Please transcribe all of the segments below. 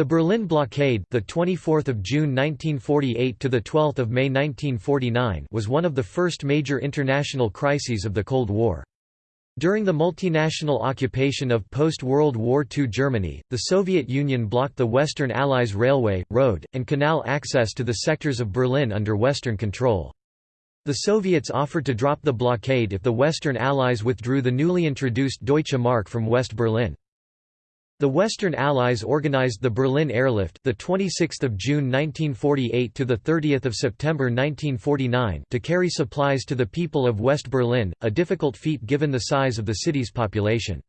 The Berlin blockade, the 24th of June 1948 to the 12th of May 1949, was one of the first major international crises of the Cold War. During the multinational occupation of post-World War II Germany, the Soviet Union blocked the Western Allies' railway, road, and canal access to the sectors of Berlin under Western control. The Soviets offered to drop the blockade if the Western Allies withdrew the newly introduced Deutsche Mark from West Berlin. The Western Allies organized the Berlin Airlift, the 26th of June 1948 to the 30th of September 1949, to carry supplies to the people of West Berlin, a difficult feat given the size of the city's population.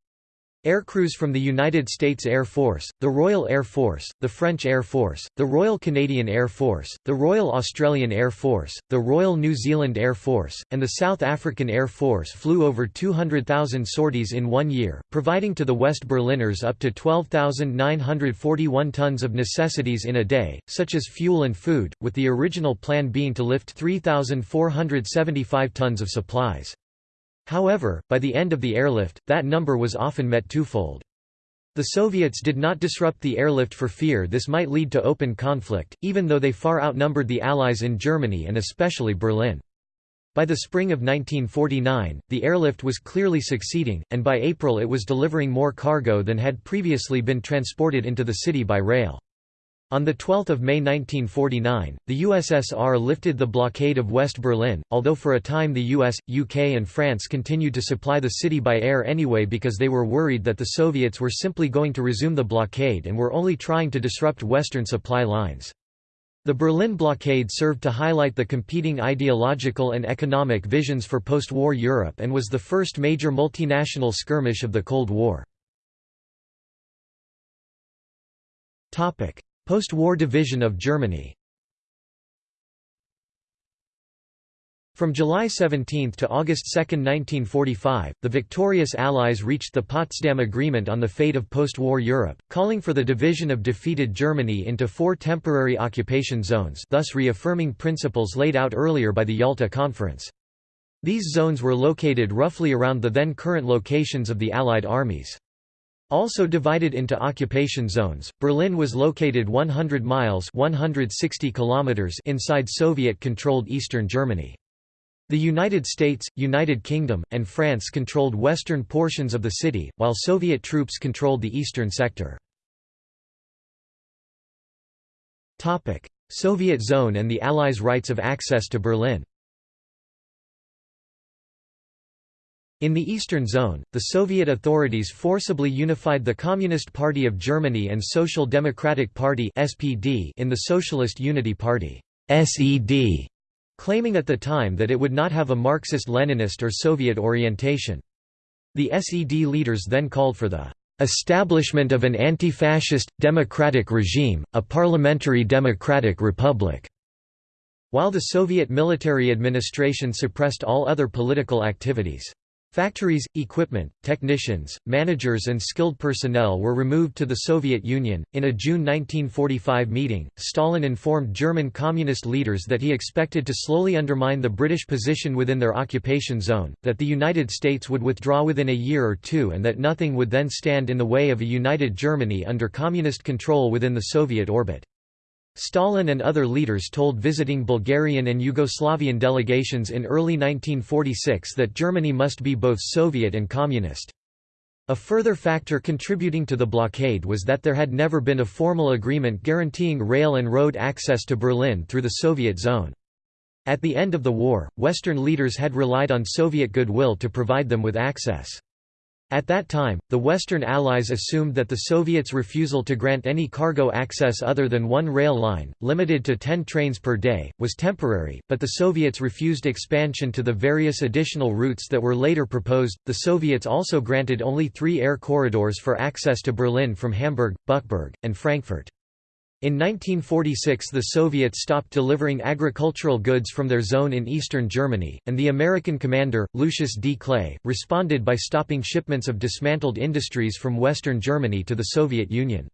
Aircrews from the United States Air Force, the Royal Air Force, the French Air Force, the Royal Canadian Air Force, the Royal Australian Air Force, the Royal New Zealand Air Force, and the South African Air Force flew over 200,000 sorties in one year, providing to the West Berliners up to 12,941 tons of necessities in a day, such as fuel and food, with the original plan being to lift 3,475 tons of supplies. However, by the end of the airlift, that number was often met twofold. The Soviets did not disrupt the airlift for fear this might lead to open conflict, even though they far outnumbered the Allies in Germany and especially Berlin. By the spring of 1949, the airlift was clearly succeeding, and by April it was delivering more cargo than had previously been transported into the city by rail. On 12 May 1949, the USSR lifted the blockade of West Berlin, although for a time the US, UK and France continued to supply the city by air anyway because they were worried that the Soviets were simply going to resume the blockade and were only trying to disrupt Western supply lines. The Berlin blockade served to highlight the competing ideological and economic visions for post-war Europe and was the first major multinational skirmish of the Cold War. Post-war division of Germany From July 17 to August 2, 1945, the victorious Allies reached the Potsdam Agreement on the fate of post-war Europe, calling for the division of defeated Germany into four temporary occupation zones thus reaffirming principles laid out earlier by the Yalta Conference. These zones were located roughly around the then current locations of the Allied armies. Also divided into occupation zones, Berlin was located 100 miles 160 kilometers inside Soviet-controlled eastern Germany. The United States, United Kingdom, and France controlled western portions of the city, while Soviet troops controlled the eastern sector. Soviet zone and the Allies' rights of access to Berlin In the Eastern Zone, the Soviet authorities forcibly unified the Communist Party of Germany and Social Democratic Party (SPD) in the Socialist Unity Party (SED), claiming at the time that it would not have a Marxist-Leninist or Soviet orientation. The SED leaders then called for the establishment of an anti-fascist, democratic regime, a parliamentary democratic republic", while the Soviet military administration suppressed all other political activities. Factories, equipment, technicians, managers, and skilled personnel were removed to the Soviet Union. In a June 1945 meeting, Stalin informed German communist leaders that he expected to slowly undermine the British position within their occupation zone, that the United States would withdraw within a year or two, and that nothing would then stand in the way of a united Germany under communist control within the Soviet orbit. Stalin and other leaders told visiting Bulgarian and Yugoslavian delegations in early 1946 that Germany must be both Soviet and Communist. A further factor contributing to the blockade was that there had never been a formal agreement guaranteeing rail and road access to Berlin through the Soviet zone. At the end of the war, Western leaders had relied on Soviet goodwill to provide them with access. At that time, the Western Allies assumed that the Soviets' refusal to grant any cargo access other than one rail line, limited to 10 trains per day, was temporary, but the Soviets refused expansion to the various additional routes that were later proposed. The Soviets also granted only three air corridors for access to Berlin from Hamburg, Bückeburg, and Frankfurt. In 1946 the Soviets stopped delivering agricultural goods from their zone in eastern Germany, and the American commander, Lucius D. Clay, responded by stopping shipments of dismantled industries from western Germany to the Soviet Union.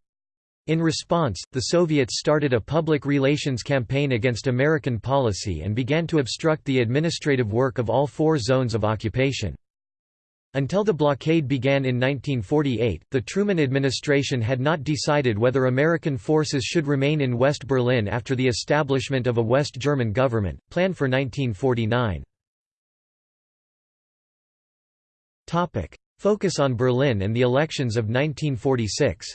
In response, the Soviets started a public relations campaign against American policy and began to obstruct the administrative work of all four zones of occupation. Until the blockade began in 1948, the Truman administration had not decided whether American forces should remain in West Berlin after the establishment of a West German government, planned for 1949. Focus on Berlin and the elections of 1946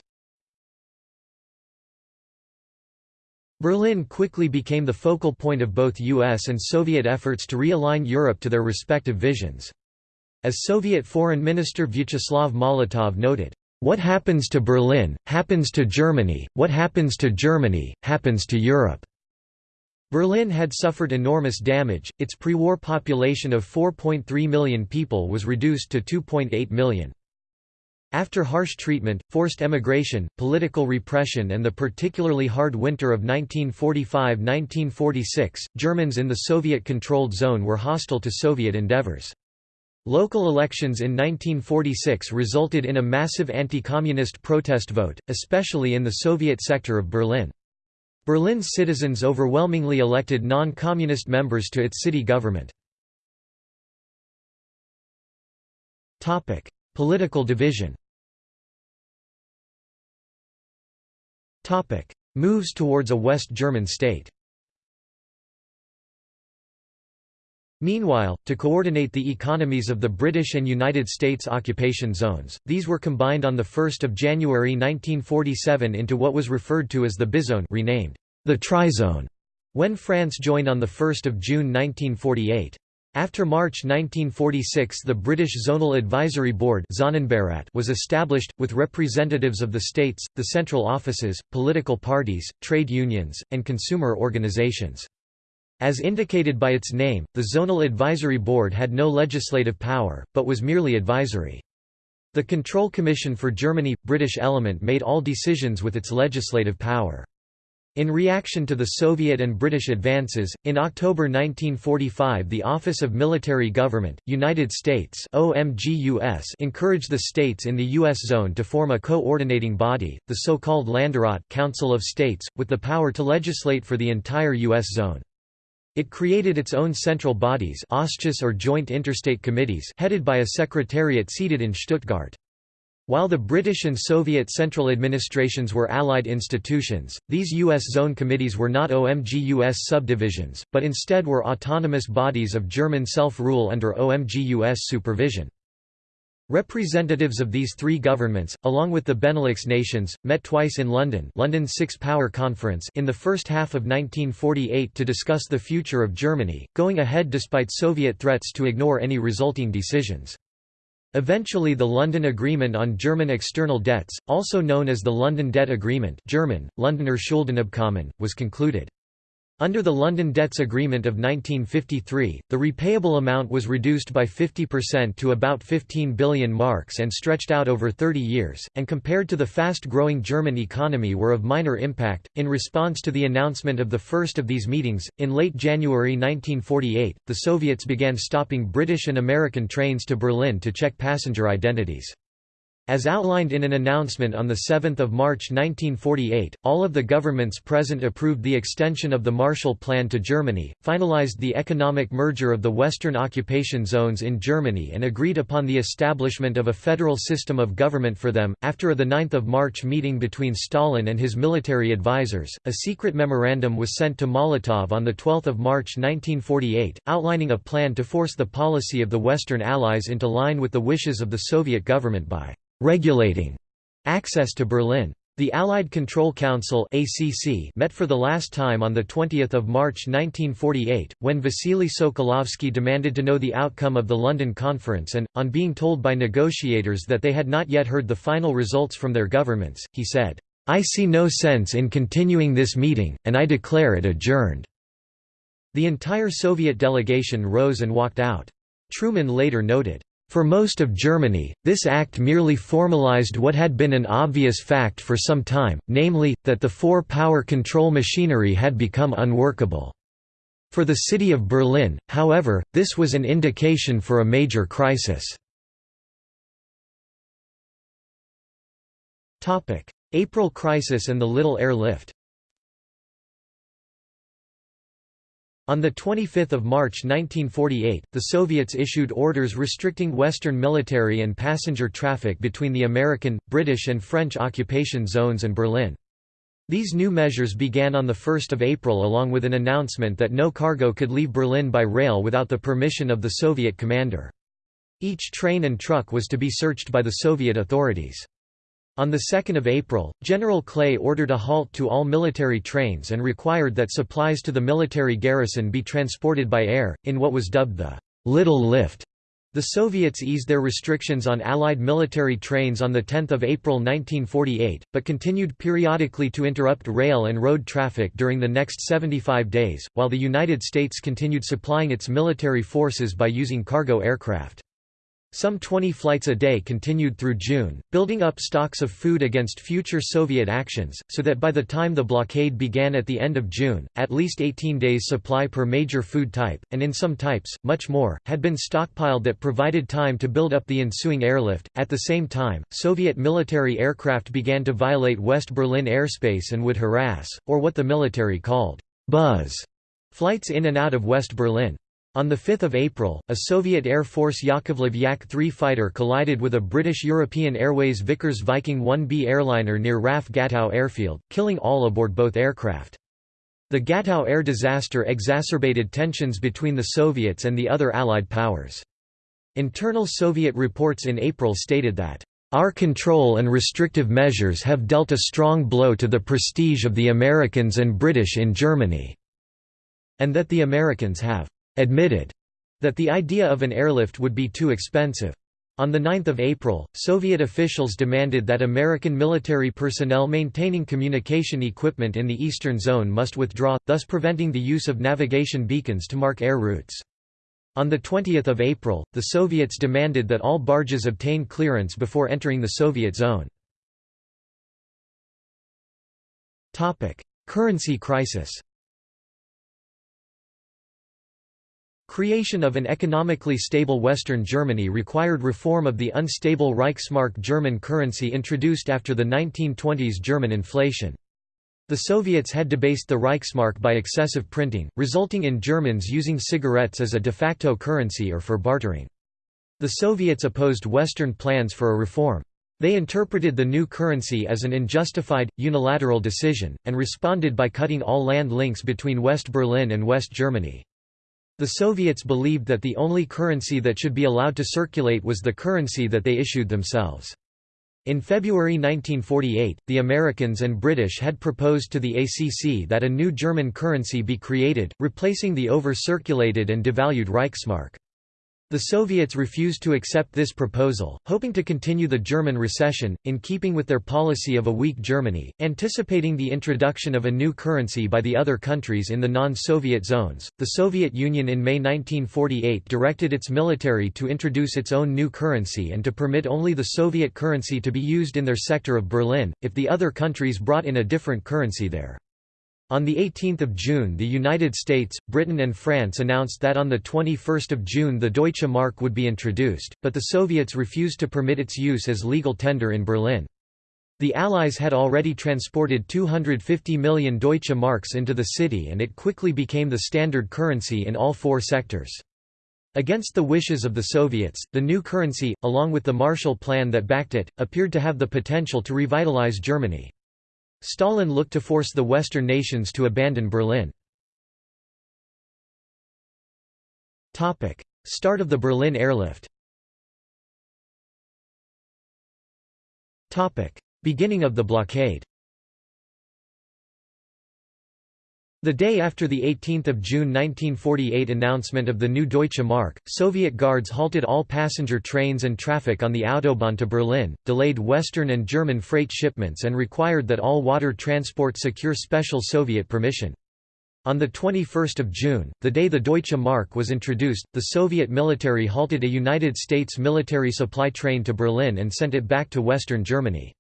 Berlin quickly became the focal point of both US and Soviet efforts to realign Europe to their respective visions. As Soviet Foreign Minister Vyacheslav Molotov noted, "...what happens to Berlin, happens to Germany, what happens to Germany, happens to Europe." Berlin had suffered enormous damage, its pre-war population of 4.3 million people was reduced to 2.8 million. After harsh treatment, forced emigration, political repression and the particularly hard winter of 1945–1946, Germans in the Soviet-controlled zone were hostile to Soviet endeavors. Local elections in 1946 resulted in a massive anti-communist protest vote, especially in the Soviet sector of Berlin. Berlin's citizens overwhelmingly elected non-communist members to its city government. Political division Moves towards a West German state Meanwhile, to coordinate the economies of the British and United States occupation zones, these were combined on 1 January 1947 into what was referred to as the Bizone renamed the Trizone, when France joined on 1 June 1948. After March 1946 the British Zonal Advisory Board was established, with representatives of the states, the central offices, political parties, trade unions, and consumer organizations. As indicated by its name, the Zonal Advisory Board had no legislative power, but was merely advisory. The Control Commission for Germany – British element made all decisions with its legislative power. In reaction to the Soviet and British advances, in October 1945 the Office of Military Government, United States OMGUS encouraged the states in the U.S. zone to form a co-ordinating body, the so-called Länderrat Council of States, with the power to legislate for the entire U.S. zone. It created its own central bodies or Joint Interstate Committees headed by a secretariat seated in Stuttgart. While the British and Soviet central administrations were allied institutions, these U.S. zone committees were not OMGUS subdivisions, but instead were autonomous bodies of German self-rule under OMGUS supervision. Representatives of these three governments, along with the Benelux nations, met twice in London London's Six Power Conference in the first half of 1948 to discuss the future of Germany, going ahead despite Soviet threats to ignore any resulting decisions. Eventually the London Agreement on German External Debts, also known as the London Debt Agreement German, Londoner Schuldenabkommen, was concluded. Under the London Debts Agreement of 1953, the repayable amount was reduced by 50% to about 15 billion marks and stretched out over 30 years, and compared to the fast-growing German economy were of minor impact. In response to the announcement of the first of these meetings, in late January 1948, the Soviets began stopping British and American trains to Berlin to check passenger identities. As outlined in an announcement on 7 March 1948, all of the governments present approved the extension of the Marshall Plan to Germany, finalized the economic merger of the Western occupation zones in Germany and agreed upon the establishment of a federal system of government for them. After a 9 March meeting between Stalin and his military advisers, a secret memorandum was sent to Molotov on 12 March 1948, outlining a plan to force the policy of the Western Allies into line with the wishes of the Soviet government by regulating access to Berlin. The Allied Control Council ACC met for the last time on 20 March 1948, when Vasily Sokolovsky demanded to know the outcome of the London Conference and, on being told by negotiators that they had not yet heard the final results from their governments, he said, "'I see no sense in continuing this meeting, and I declare it adjourned." The entire Soviet delegation rose and walked out. Truman later noted, for most of Germany, this act merely formalized what had been an obvious fact for some time, namely, that the four-power control machinery had become unworkable. For the city of Berlin, however, this was an indication for a major crisis. April crisis and the Little Air On 25 March 1948, the Soviets issued orders restricting Western military and passenger traffic between the American, British and French occupation zones and Berlin. These new measures began on 1 April along with an announcement that no cargo could leave Berlin by rail without the permission of the Soviet commander. Each train and truck was to be searched by the Soviet authorities. On 2 April, General Clay ordered a halt to all military trains and required that supplies to the military garrison be transported by air, in what was dubbed the «little lift». The Soviets eased their restrictions on Allied military trains on 10 April 1948, but continued periodically to interrupt rail and road traffic during the next 75 days, while the United States continued supplying its military forces by using cargo aircraft. Some 20 flights a day continued through June, building up stocks of food against future Soviet actions, so that by the time the blockade began at the end of June, at least 18 days' supply per major food type, and in some types, much more, had been stockpiled that provided time to build up the ensuing airlift. At the same time, Soviet military aircraft began to violate West Berlin airspace and would harass, or what the military called, buzz, flights in and out of West Berlin. On 5 April, a Soviet Air Force Yakovlev Yak-3 fighter collided with a British European Airways Vickers Viking 1B airliner near RAF Gatow airfield, killing all aboard both aircraft. The Gatow air disaster exacerbated tensions between the Soviets and the other Allied powers. Internal Soviet reports in April stated that, "...our control and restrictive measures have dealt a strong blow to the prestige of the Americans and British in Germany," and that the Americans have admitted that the idea of an airlift would be too expensive. On 9 April, Soviet officials demanded that American military personnel maintaining communication equipment in the eastern zone must withdraw, thus preventing the use of navigation beacons to mark air routes. On 20 April, the Soviets demanded that all barges obtain clearance before entering the Soviet zone. Currency crisis Creation of an economically stable Western Germany required reform of the unstable Reichsmark German currency introduced after the 1920s German inflation. The Soviets had debased the Reichsmark by excessive printing, resulting in Germans using cigarettes as a de facto currency or for bartering. The Soviets opposed Western plans for a reform. They interpreted the new currency as an unjustified, unilateral decision, and responded by cutting all land links between West Berlin and West Germany. The Soviets believed that the only currency that should be allowed to circulate was the currency that they issued themselves. In February 1948, the Americans and British had proposed to the ACC that a new German currency be created, replacing the over-circulated and devalued Reichsmark. The Soviets refused to accept this proposal, hoping to continue the German recession, in keeping with their policy of a weak Germany, anticipating the introduction of a new currency by the other countries in the non-Soviet zones. The Soviet Union in May 1948 directed its military to introduce its own new currency and to permit only the Soviet currency to be used in their sector of Berlin, if the other countries brought in a different currency there. On 18 June the United States, Britain and France announced that on 21 June the Deutsche Mark would be introduced, but the Soviets refused to permit its use as legal tender in Berlin. The Allies had already transported 250 million Deutsche Marks into the city and it quickly became the standard currency in all four sectors. Against the wishes of the Soviets, the new currency, along with the Marshall Plan that backed it, appeared to have the potential to revitalize Germany. Stalin looked to force the Western nations to abandon Berlin. Start of the Berlin airlift. Beginning of the blockade The day after the 18 June 1948 announcement of the new Deutsche Mark, Soviet guards halted all passenger trains and traffic on the Autobahn to Berlin, delayed Western and German freight shipments and required that all water transport secure special Soviet permission. On 21 June, the day the Deutsche Mark was introduced, the Soviet military halted a United States military supply train to Berlin and sent it back to Western Germany.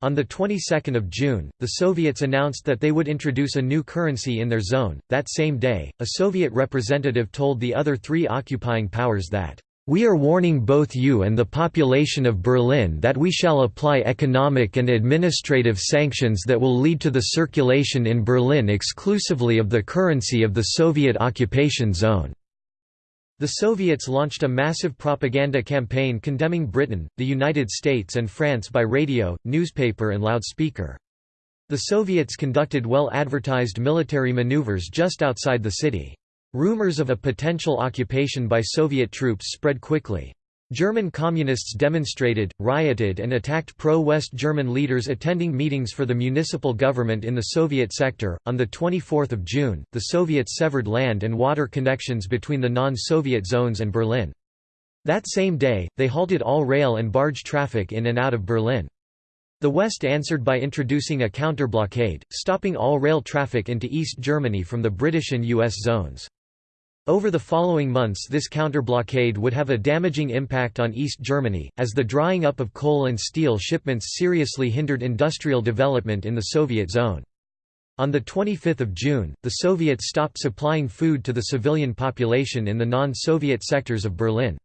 On the 22nd of June, the Soviets announced that they would introduce a new currency in their zone. That same day, a Soviet representative told the other three occupying powers that We are warning both you and the population of Berlin that we shall apply economic and administrative sanctions that will lead to the circulation in Berlin exclusively of the currency of the Soviet occupation zone." The Soviets launched a massive propaganda campaign condemning Britain, the United States and France by radio, newspaper and loudspeaker. The Soviets conducted well-advertised military maneuvers just outside the city. Rumors of a potential occupation by Soviet troops spread quickly. German communists demonstrated, rioted and attacked pro-West German leaders attending meetings for the municipal government in the Soviet sector. On the 24th of June, the Soviets severed land and water connections between the non-Soviet zones and Berlin. That same day, they halted all rail and barge traffic in and out of Berlin. The West answered by introducing a counter-blockade, stopping all rail traffic into East Germany from the British and US zones. Over the following months this counter-blockade would have a damaging impact on East Germany, as the drying up of coal and steel shipments seriously hindered industrial development in the Soviet zone. On 25 June, the Soviets stopped supplying food to the civilian population in the non-Soviet sectors of Berlin.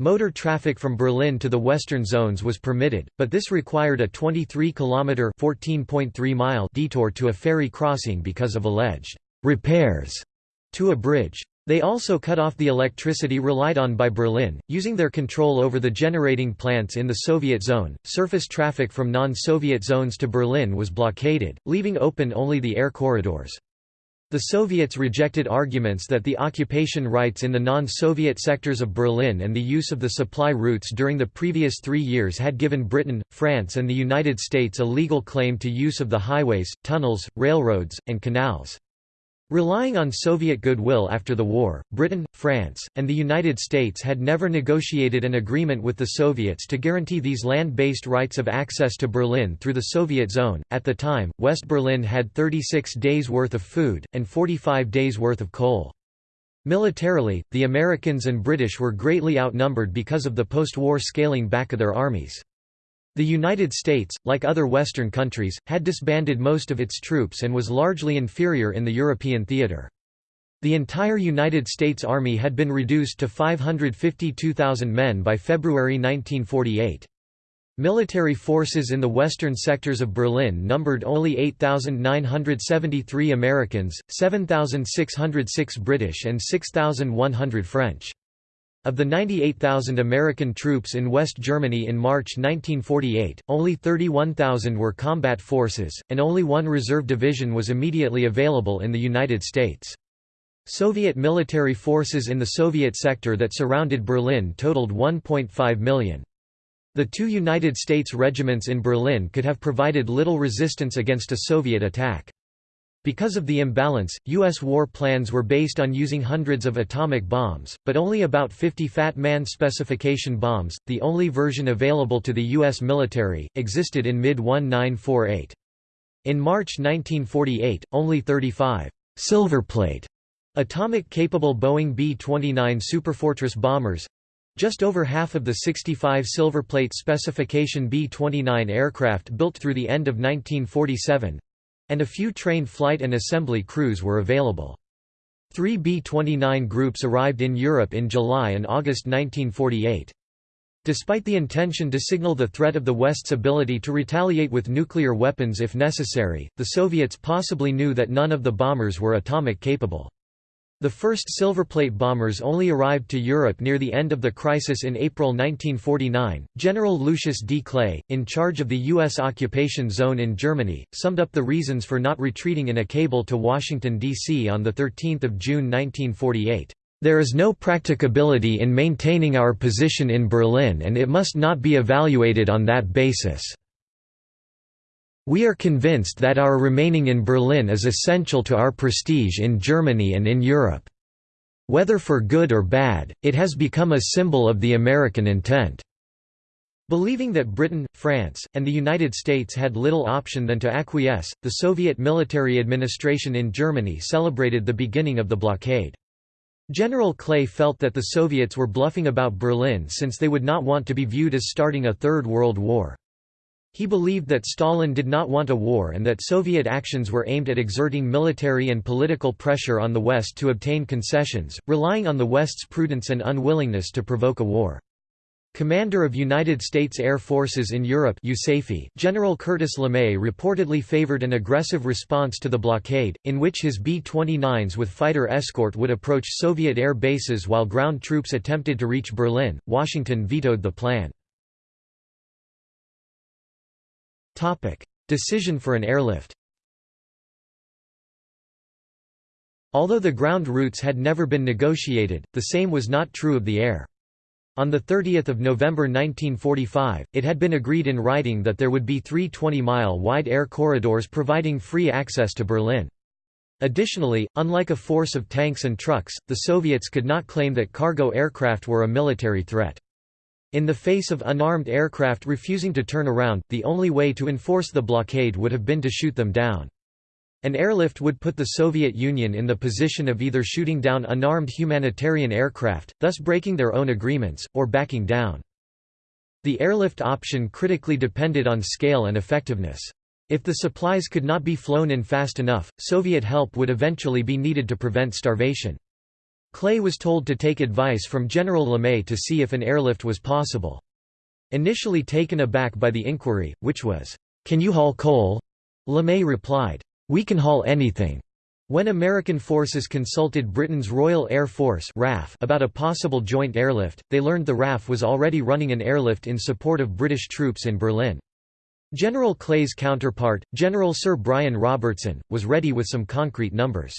Motor traffic from Berlin to the western zones was permitted, but this required a 23-kilometre detour to a ferry crossing because of alleged «repairs» to a bridge. They also cut off the electricity relied on by Berlin, using their control over the generating plants in the Soviet zone. Surface traffic from non Soviet zones to Berlin was blockaded, leaving open only the air corridors. The Soviets rejected arguments that the occupation rights in the non-Soviet sectors of Berlin and the use of the supply routes during the previous three years had given Britain, France and the United States a legal claim to use of the highways, tunnels, railroads, and canals. Relying on Soviet goodwill after the war, Britain, France, and the United States had never negotiated an agreement with the Soviets to guarantee these land-based rights of access to Berlin through the Soviet zone. At the time, West Berlin had 36 days' worth of food, and 45 days' worth of coal. Militarily, the Americans and British were greatly outnumbered because of the post-war scaling back of their armies. The United States, like other Western countries, had disbanded most of its troops and was largely inferior in the European theater. The entire United States Army had been reduced to 552,000 men by February 1948. Military forces in the western sectors of Berlin numbered only 8,973 Americans, 7,606 British and 6,100 French. Of the 98,000 American troops in West Germany in March 1948, only 31,000 were combat forces, and only one reserve division was immediately available in the United States. Soviet military forces in the Soviet sector that surrounded Berlin totaled 1.5 million. The two United States regiments in Berlin could have provided little resistance against a Soviet attack. Because of the imbalance, U.S. war plans were based on using hundreds of atomic bombs, but only about 50 Fat Man specification bombs, the only version available to the U.S. military, existed in mid-1948. In March 1948, only 35 Silverplate atomic-capable Boeing B-29 Superfortress bombers just over half of the 65 Silverplate specification B-29 aircraft built through the end of 1947 and a few trained flight and assembly crews were available. Three B-29 groups arrived in Europe in July and August 1948. Despite the intention to signal the threat of the West's ability to retaliate with nuclear weapons if necessary, the Soviets possibly knew that none of the bombers were atomic capable. The first Silverplate bombers only arrived to Europe near the end of the crisis in April 1949. General Lucius D. Clay, in charge of the U.S. occupation zone in Germany, summed up the reasons for not retreating in a cable to Washington, D.C. on 13 June 1948. There is no practicability in maintaining our position in Berlin and it must not be evaluated on that basis. We are convinced that our remaining in Berlin is essential to our prestige in Germany and in Europe. Whether for good or bad, it has become a symbol of the American intent." Believing that Britain, France, and the United States had little option than to acquiesce, the Soviet military administration in Germany celebrated the beginning of the blockade. General Clay felt that the Soviets were bluffing about Berlin since they would not want to be viewed as starting a Third World War. He believed that Stalin did not want a war and that Soviet actions were aimed at exerting military and political pressure on the West to obtain concessions, relying on the West's prudence and unwillingness to provoke a war. Commander of United States Air Forces in Europe General Curtis LeMay reportedly favored an aggressive response to the blockade, in which his B-29s with fighter escort would approach Soviet air bases while ground troops attempted to reach Berlin. Washington vetoed the plan. Decision for an airlift Although the ground routes had never been negotiated, the same was not true of the air. On 30 November 1945, it had been agreed in writing that there would be three 20-mile-wide air corridors providing free access to Berlin. Additionally, unlike a force of tanks and trucks, the Soviets could not claim that cargo aircraft were a military threat. In the face of unarmed aircraft refusing to turn around, the only way to enforce the blockade would have been to shoot them down. An airlift would put the Soviet Union in the position of either shooting down unarmed humanitarian aircraft, thus breaking their own agreements, or backing down. The airlift option critically depended on scale and effectiveness. If the supplies could not be flown in fast enough, Soviet help would eventually be needed to prevent starvation. Clay was told to take advice from General LeMay to see if an airlift was possible. Initially taken aback by the inquiry, which was, "'Can you haul coal?' LeMay replied, "'We can haul anything.' When American forces consulted Britain's Royal Air Force RAF about a possible joint airlift, they learned the RAF was already running an airlift in support of British troops in Berlin. General Clay's counterpart, General Sir Brian Robertson, was ready with some concrete numbers.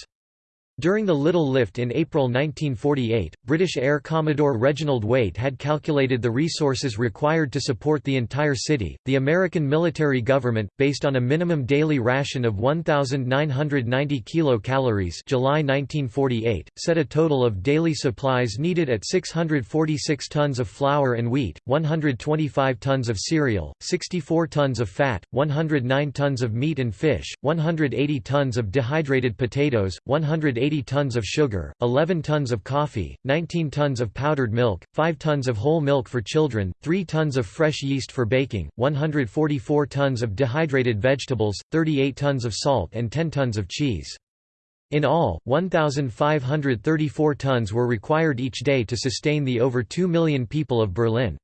During the Little Lift in April 1948, British Air Commodore Reginald Waite had calculated the resources required to support the entire city. The American military government, based on a minimum daily ration of 1,990 kilocalories (July 1948), set a total of daily supplies needed at 646 tons of flour and wheat, 125 tons of cereal, 64 tons of fat, 109 tons of meat and fish, 180 tons of dehydrated potatoes, 180 80 tons of sugar, 11 tons of coffee, 19 tons of powdered milk, 5 tons of whole milk for children, 3 tons of fresh yeast for baking, 144 tons of dehydrated vegetables, 38 tons of salt and 10 tons of cheese. In all, 1,534 tons were required each day to sustain the over 2 million people of Berlin.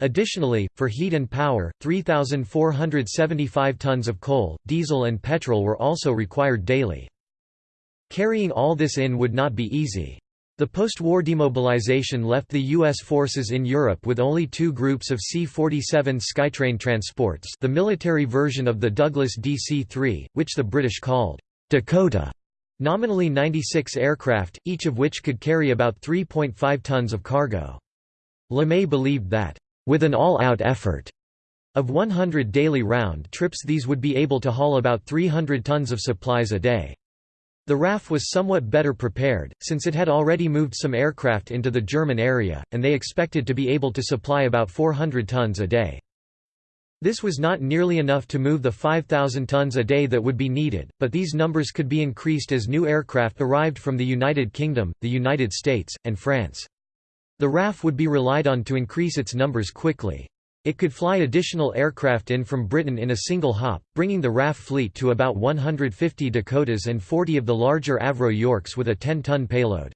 Additionally, for heat and power, 3,475 tons of coal, diesel and petrol were also required daily. Carrying all this in would not be easy. The post-war demobilization left the U.S. forces in Europe with only two groups of C-47 Skytrain transports the military version of the Douglas DC-3, which the British called Dakota, nominally 96 aircraft, each of which could carry about 3.5 tons of cargo. LeMay believed that, with an all-out effort, of 100 daily round trips these would be able to haul about 300 tons of supplies a day. The RAF was somewhat better prepared, since it had already moved some aircraft into the German area, and they expected to be able to supply about 400 tons a day. This was not nearly enough to move the 5,000 tons a day that would be needed, but these numbers could be increased as new aircraft arrived from the United Kingdom, the United States, and France. The RAF would be relied on to increase its numbers quickly. It could fly additional aircraft in from Britain in a single hop, bringing the RAF fleet to about 150 Dakotas and 40 of the larger Avro Yorks with a 10-ton payload.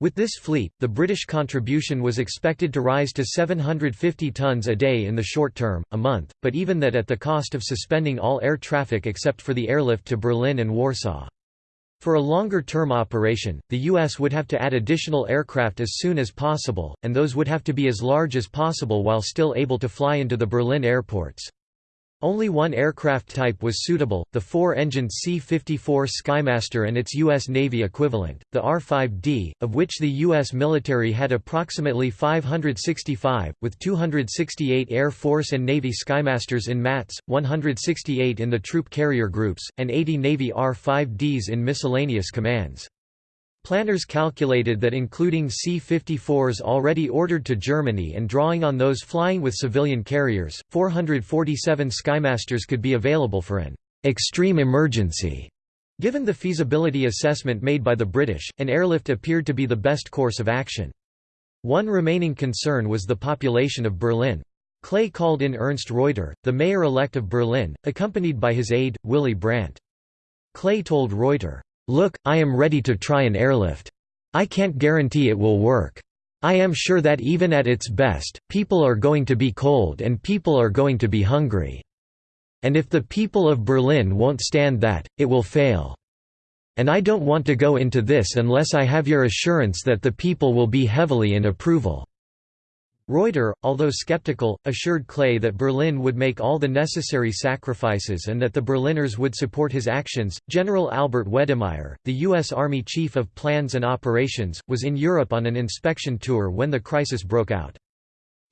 With this fleet, the British contribution was expected to rise to 750 tons a day in the short term, a month, but even that at the cost of suspending all air traffic except for the airlift to Berlin and Warsaw. For a longer-term operation, the U.S. would have to add additional aircraft as soon as possible, and those would have to be as large as possible while still able to fly into the Berlin airports. Only one aircraft type was suitable, the four-engined C-54 Skymaster and its U.S. Navy equivalent, the R-5D, of which the U.S. military had approximately 565, with 268 Air Force and Navy Skymasters in MATS, 168 in the troop carrier groups, and 80 Navy R-5Ds in miscellaneous commands. Planners calculated that including C-54s already ordered to Germany and drawing on those flying with civilian carriers, 447 Skymasters could be available for an «extreme emergency». Given the feasibility assessment made by the British, an airlift appeared to be the best course of action. One remaining concern was the population of Berlin. Clay called in Ernst Reuter, the mayor-elect of Berlin, accompanied by his aide, Willy Brandt. Clay told Reuter, "'Look, I am ready to try an airlift. I can't guarantee it will work. I am sure that even at its best, people are going to be cold and people are going to be hungry. And if the people of Berlin won't stand that, it will fail. And I don't want to go into this unless I have your assurance that the people will be heavily in approval." Reuter, although skeptical, assured Clay that Berlin would make all the necessary sacrifices and that the Berliners would support his actions. General Albert Wedemeyer, the U.S. Army Chief of Plans and Operations, was in Europe on an inspection tour when the crisis broke out.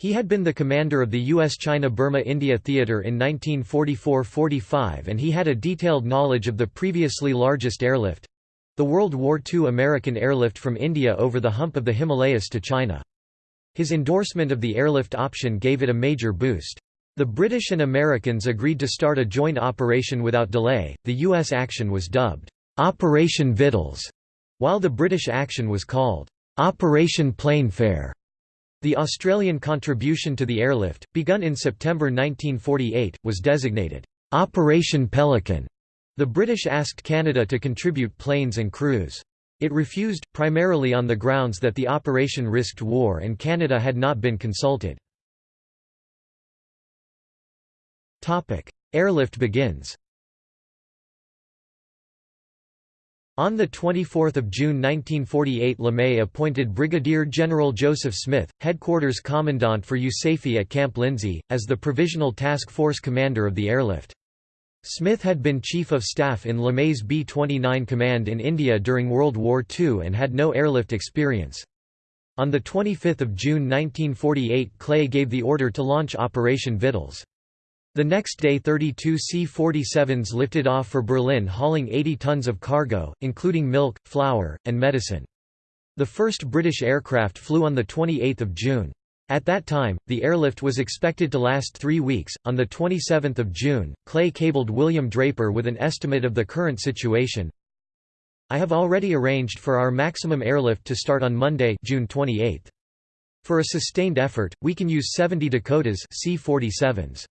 He had been the commander of the U.S. China-Burma-India Theater in 1944–45 and he had a detailed knowledge of the previously largest airlift—the World War II American airlift from India over the hump of the Himalayas to China. His endorsement of the airlift option gave it a major boost. The British and Americans agreed to start a joint operation without delay. The U.S. action was dubbed Operation Vittles, while the British action was called Operation Plainfare. The Australian contribution to the airlift, begun in September 1948, was designated Operation Pelican. The British asked Canada to contribute planes and crews. It refused, primarily on the grounds that the operation risked war and Canada had not been consulted. Airlift begins On 24 June 1948 LeMay appointed Brigadier General Joseph Smith, Headquarters Commandant for USAFE at Camp Lindsey, as the Provisional Task Force Commander of the airlift. Smith had been Chief of Staff in LeMay's B-29 Command in India during World War II and had no airlift experience. On 25 June 1948 Clay gave the order to launch Operation Vittles. The next day 32 C-47s lifted off for Berlin hauling 80 tons of cargo, including milk, flour, and medicine. The first British aircraft flew on 28 June. At that time, the airlift was expected to last three weeks. On the 27 June, Clay cabled William Draper with an estimate of the current situation. I have already arranged for our maximum airlift to start on Monday, June 28. For a sustained effort, we can use 70 Dakotas C-47s.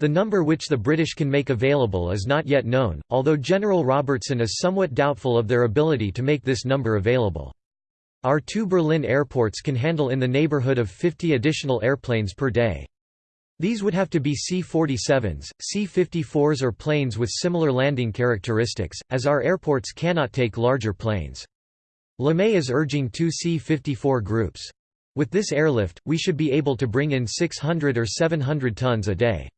The number which the British can make available is not yet known, although General Robertson is somewhat doubtful of their ability to make this number available. Our two Berlin airports can handle in the neighborhood of 50 additional airplanes per day. These would have to be C-47s, C-54s or planes with similar landing characteristics, as our airports cannot take larger planes. LeMay is urging two C-54 groups. With this airlift, we should be able to bring in 600 or 700 tons a day.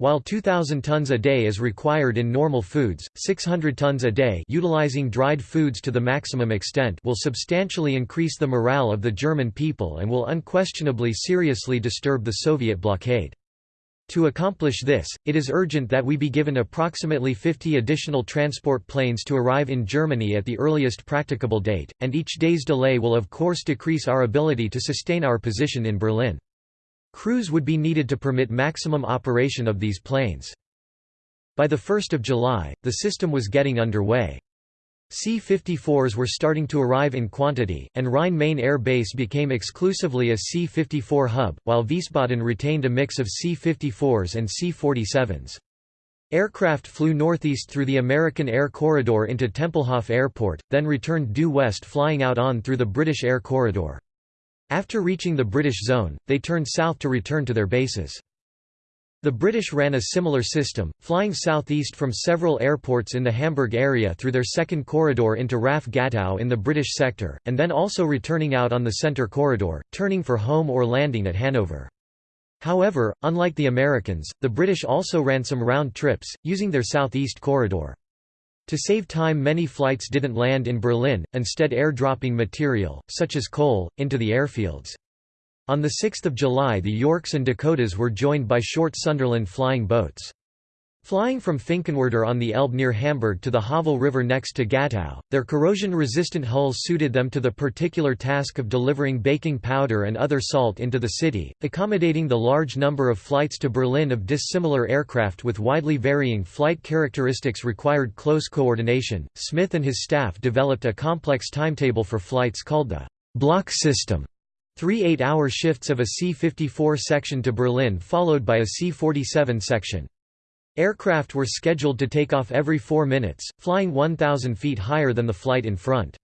While 2,000 tons a day is required in normal foods, 600 tons a day utilizing dried foods to the maximum extent will substantially increase the morale of the German people and will unquestionably seriously disturb the Soviet blockade. To accomplish this, it is urgent that we be given approximately 50 additional transport planes to arrive in Germany at the earliest practicable date, and each day's delay will of course decrease our ability to sustain our position in Berlin. Crews would be needed to permit maximum operation of these planes. By 1 July, the system was getting underway. C-54s were starting to arrive in quantity, and Rhine-Main Air Base became exclusively a C-54 hub, while Wiesbaden retained a mix of C-54s and C-47s. Aircraft flew northeast through the American Air Corridor into Tempelhof Airport, then returned due west flying out on through the British Air Corridor. After reaching the British zone, they turned south to return to their bases. The British ran a similar system, flying southeast from several airports in the Hamburg area through their second corridor into RAF Gatow in the British sector, and then also returning out on the centre corridor, turning for home or landing at Hanover. However, unlike the Americans, the British also ran some round trips, using their southeast corridor. To save time many flights didn't land in Berlin, instead airdropping material, such as coal, into the airfields. On 6 July the Yorks and Dakotas were joined by short Sunderland flying boats. Flying from Finkenwerder on the Elbe near Hamburg to the Havel River next to Gatow, their corrosion-resistant hulls suited them to the particular task of delivering baking powder and other salt into the city, accommodating the large number of flights to Berlin of dissimilar aircraft with widely varying flight characteristics required close coordination. Smith and his staff developed a complex timetable for flights called the block system. Three eight-hour shifts of a C-54 section to Berlin followed by a C-47 section. Aircraft were scheduled to take off every four minutes, flying 1,000 feet higher than the flight in front.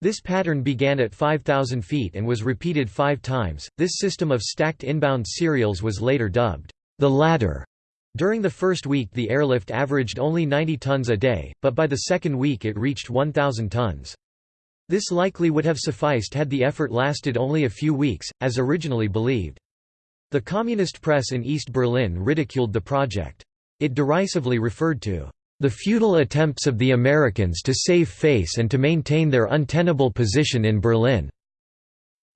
This pattern began at 5,000 feet and was repeated five times. This system of stacked inbound serials was later dubbed the ladder. During the first week the airlift averaged only 90 tons a day, but by the second week it reached 1,000 tons. This likely would have sufficed had the effort lasted only a few weeks, as originally believed. The communist press in East Berlin ridiculed the project. It derisively referred to the futile attempts of the Americans to save face and to maintain their untenable position in Berlin.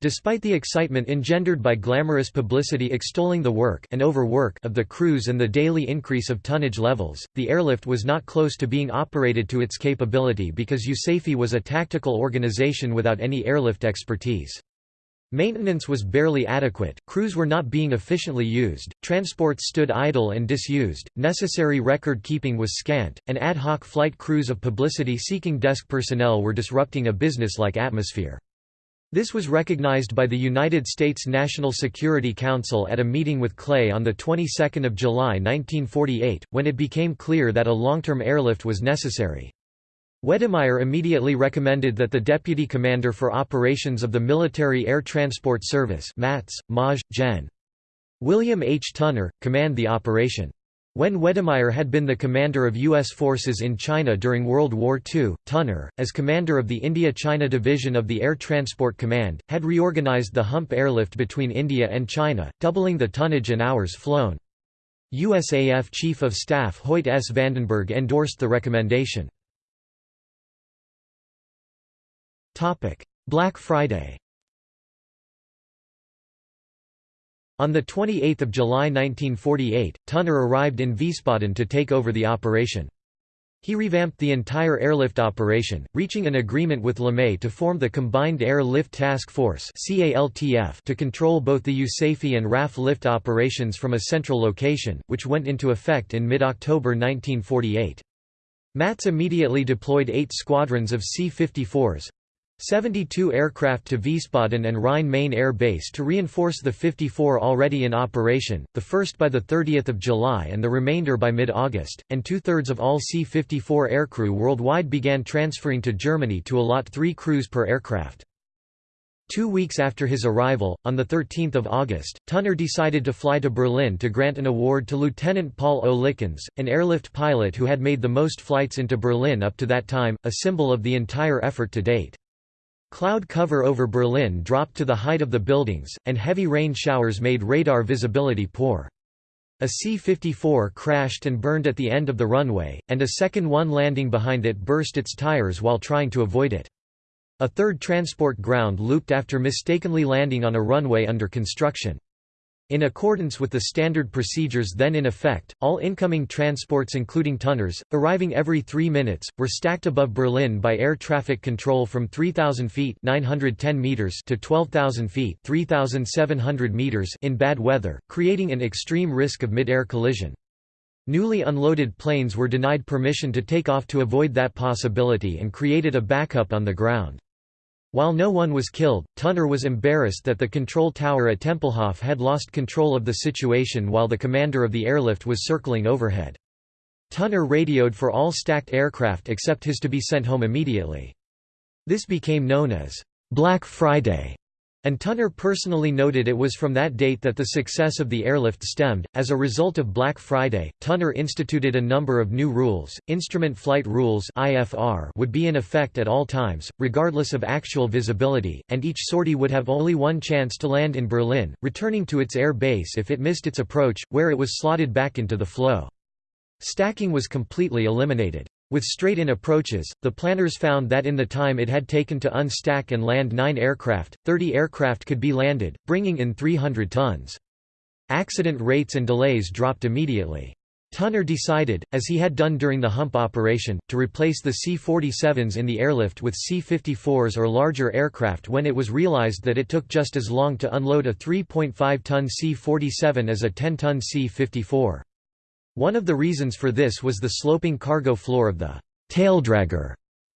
Despite the excitement engendered by glamorous publicity extolling the work and overwork of the crews and the daily increase of tonnage levels, the airlift was not close to being operated to its capability because USAFE was a tactical organization without any airlift expertise. Maintenance was barely adequate, crews were not being efficiently used, transports stood idle and disused, necessary record keeping was scant, and ad hoc flight crews of publicity-seeking desk personnel were disrupting a business-like atmosphere. This was recognized by the United States National Security Council at a meeting with Clay on the 22nd of July 1948, when it became clear that a long-term airlift was necessary. Wedemeyer immediately recommended that the Deputy Commander for Operations of the Military Air Transport Service MATS, Maj. Gen. William H. Tunner, command the operation. When Wedemeyer had been the commander of U.S. forces in China during World War II, Tunner, as commander of the India-China Division of the Air Transport Command, had reorganized the hump airlift between India and China, doubling the tonnage and hours flown. USAF Chief of Staff Hoyt S. Vandenberg endorsed the recommendation. Black Friday On 28 July 1948, Tunner arrived in Wiesbaden to take over the operation. He revamped the entire airlift operation, reaching an agreement with LeMay to form the Combined Air Lift Task Force to control both the USAFE and RAF lift operations from a central location, which went into effect in mid-October 1948. MATS immediately deployed eight squadrons of C-54s, 72 aircraft to Wiesbaden and Rhine-Main Air Base to reinforce the 54 already in operation, the first by 30 July and the remainder by mid-August, and two-thirds of all C-54 aircrew worldwide began transferring to Germany to allot three crews per aircraft. Two weeks after his arrival, on 13 August, Tunner decided to fly to Berlin to grant an award to Lieutenant Paul O. Lykins, an airlift pilot who had made the most flights into Berlin up to that time, a symbol of the entire effort to date. Cloud cover over Berlin dropped to the height of the buildings, and heavy rain showers made radar visibility poor. A C-54 crashed and burned at the end of the runway, and a second one landing behind it burst its tires while trying to avoid it. A third transport ground looped after mistakenly landing on a runway under construction. In accordance with the standard procedures then in effect, all incoming transports including Tunners, arriving every three minutes, were stacked above Berlin by air traffic control from 3,000 feet 910 meters to 12,000 feet 3,700 meters in bad weather, creating an extreme risk of mid-air collision. Newly unloaded planes were denied permission to take off to avoid that possibility and created a backup on the ground. While no one was killed, Tunner was embarrassed that the control tower at Tempelhof had lost control of the situation while the commander of the airlift was circling overhead. Tunner radioed for all stacked aircraft except his to be sent home immediately. This became known as Black Friday and Tunner personally noted it was from that date that the success of the airlift stemmed. As a result of Black Friday, Tunner instituted a number of new rules. Instrument flight rules (IFR) would be in effect at all times, regardless of actual visibility, and each sortie would have only one chance to land in Berlin, returning to its air base if it missed its approach, where it was slotted back into the flow. Stacking was completely eliminated. With straight-in approaches, the planners found that in the time it had taken to unstack and land nine aircraft, 30 aircraft could be landed, bringing in 300 tons. Accident rates and delays dropped immediately. Tunner decided, as he had done during the hump operation, to replace the C-47s in the airlift with C-54s or larger aircraft when it was realized that it took just as long to unload a 3.5-ton C-47 as a 10-ton C-54. One of the reasons for this was the sloping cargo floor of the taildragger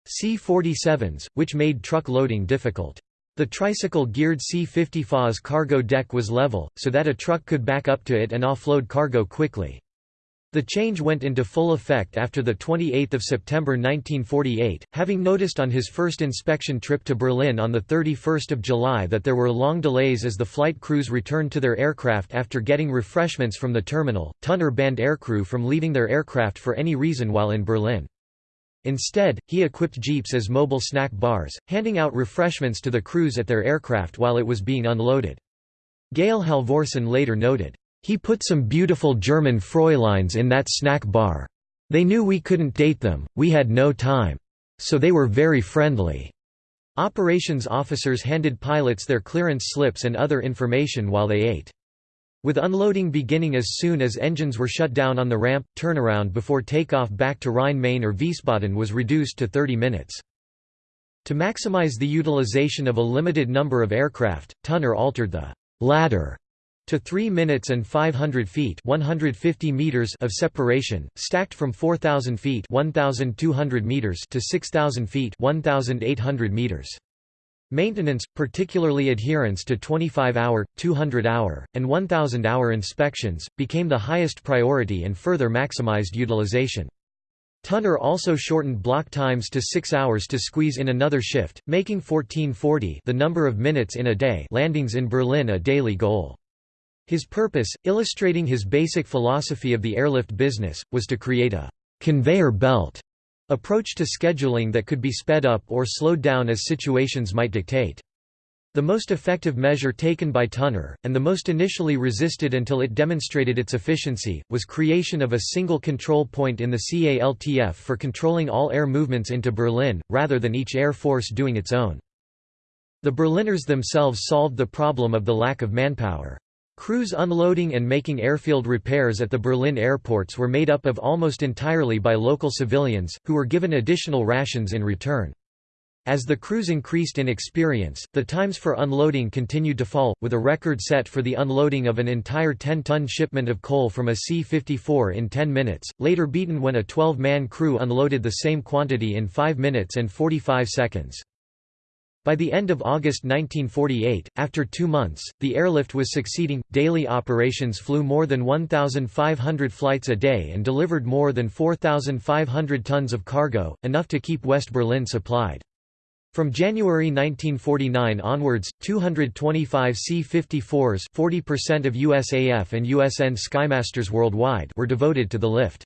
C-47s, which made truck loading difficult. The tricycle-geared C-54's cargo deck was level, so that a truck could back up to it and offload cargo quickly. The change went into full effect after 28 September 1948, having noticed on his first inspection trip to Berlin on 31 July that there were long delays as the flight crews returned to their aircraft after getting refreshments from the terminal, Tunner banned aircrew from leaving their aircraft for any reason while in Berlin. Instead, he equipped jeeps as mobile snack bars, handing out refreshments to the crews at their aircraft while it was being unloaded. Gail Halvorsen later noted, he put some beautiful German Fräuleins in that snack bar. They knew we couldn't date them, we had no time. So they were very friendly. Operations officers handed pilots their clearance slips and other information while they ate. With unloading beginning as soon as engines were shut down on the ramp, turnaround before takeoff back to Rhine-Main or Wiesbaden was reduced to 30 minutes. To maximize the utilization of a limited number of aircraft, Tunner altered the ladder to 3 minutes and 500 feet 150 meters of separation, stacked from 4,000 feet 1,200 meters to 6,000 feet 1,800 meters. Maintenance, particularly adherence to 25-hour, 200-hour, and 1,000-hour inspections, became the highest priority and further maximized utilization. Tunner also shortened block times to 6 hours to squeeze in another shift, making 1440 the number of minutes in a day landings in Berlin a daily goal. His purpose, illustrating his basic philosophy of the airlift business, was to create a «conveyor belt» approach to scheduling that could be sped up or slowed down as situations might dictate. The most effective measure taken by Tunner, and the most initially resisted until it demonstrated its efficiency, was creation of a single control point in the CALTF for controlling all air movements into Berlin, rather than each air force doing its own. The Berliners themselves solved the problem of the lack of manpower. Crews unloading and making airfield repairs at the Berlin airports were made up of almost entirely by local civilians, who were given additional rations in return. As the crews increased in experience, the times for unloading continued to fall, with a record set for the unloading of an entire 10-ton shipment of coal from a C-54 in 10 minutes, later beaten when a 12-man crew unloaded the same quantity in 5 minutes and 45 seconds. By the end of August 1948, after two months, the airlift was succeeding. Daily operations flew more than 1,500 flights a day and delivered more than 4,500 tons of cargo, enough to keep West Berlin supplied. From January 1949 onwards, 225 C-54s 40% of USAF and USN Skymasters worldwide were devoted to the lift.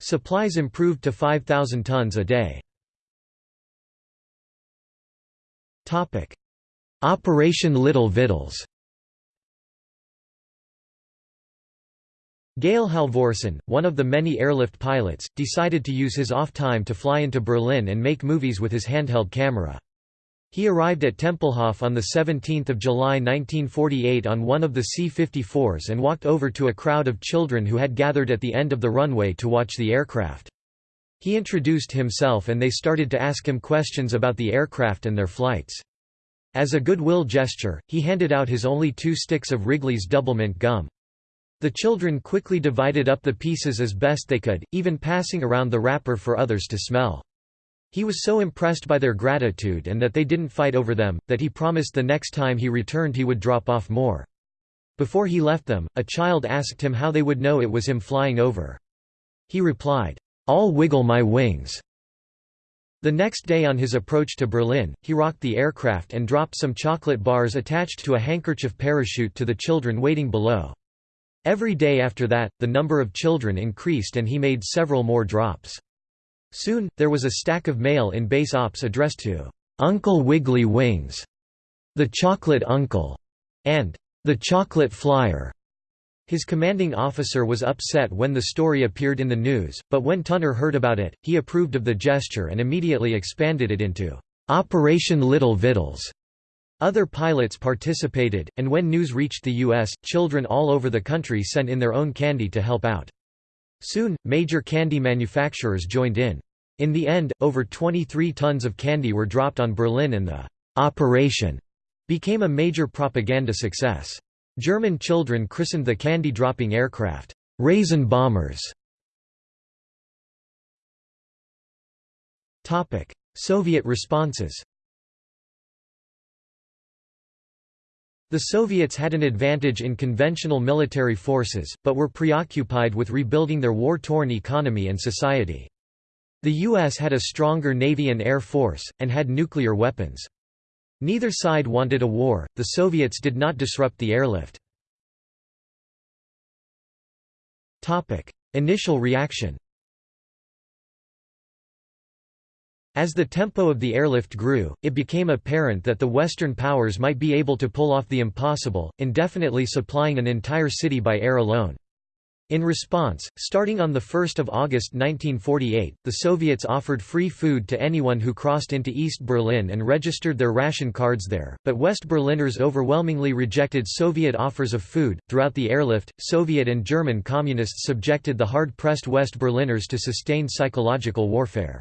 Supplies improved to 5,000 tons a day. Operation Little Vittles Gail Halvorsen, one of the many airlift pilots, decided to use his off time to fly into Berlin and make movies with his handheld camera. He arrived at Tempelhof on 17 July 1948 on one of the C-54s and walked over to a crowd of children who had gathered at the end of the runway to watch the aircraft. He introduced himself and they started to ask him questions about the aircraft and their flights. As a goodwill gesture, he handed out his only two sticks of Wrigley's Doublemint gum. The children quickly divided up the pieces as best they could, even passing around the wrapper for others to smell. He was so impressed by their gratitude and that they didn't fight over them, that he promised the next time he returned he would drop off more. Before he left them, a child asked him how they would know it was him flying over. He replied, I'll wiggle my wings. The next day on his approach to Berlin, he rocked the aircraft and dropped some chocolate bars attached to a handkerchief parachute to the children waiting below. Every day after that, the number of children increased and he made several more drops. Soon, there was a stack of mail in base ops addressed to Uncle Wiggly Wings, the Chocolate Uncle, and the Chocolate Flyer. His commanding officer was upset when the story appeared in the news, but when Tunner heard about it, he approved of the gesture and immediately expanded it into Operation Little Vittles. Other pilots participated, and when news reached the U.S., children all over the country sent in their own candy to help out. Soon, major candy manufacturers joined in. In the end, over 23 tons of candy were dropped on Berlin and the «operation» became a major propaganda success. German children christened the candy-dropping aircraft, "'raisin bombers". Soviet responses The Soviets had an advantage in conventional military forces, but were preoccupied with rebuilding their war-torn economy and society. The U.S. had a stronger navy and air force, and had nuclear weapons. Neither side wanted a war, the Soviets did not disrupt the airlift. Initial reaction As the tempo of the airlift grew, it became apparent that the Western powers might be able to pull off the impossible, indefinitely supplying an entire city by air alone. In response, starting on 1 August 1948, the Soviets offered free food to anyone who crossed into East Berlin and registered their ration cards there, but West Berliners overwhelmingly rejected Soviet offers of food. Throughout the airlift, Soviet and German communists subjected the hard pressed West Berliners to sustained psychological warfare.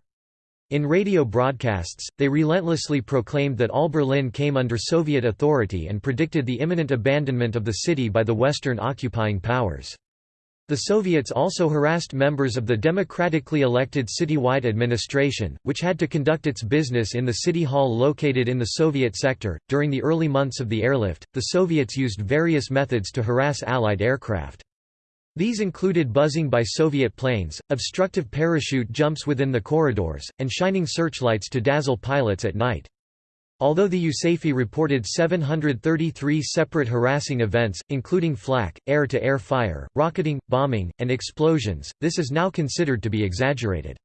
In radio broadcasts, they relentlessly proclaimed that all Berlin came under Soviet authority and predicted the imminent abandonment of the city by the Western occupying powers. The Soviets also harassed members of the democratically elected citywide administration, which had to conduct its business in the city hall located in the Soviet sector. During the early months of the airlift, the Soviets used various methods to harass Allied aircraft. These included buzzing by Soviet planes, obstructive parachute jumps within the corridors, and shining searchlights to dazzle pilots at night. Although the USAFE reported 733 separate harassing events, including flak, air-to-air -air fire, rocketing, bombing, and explosions, this is now considered to be exaggerated.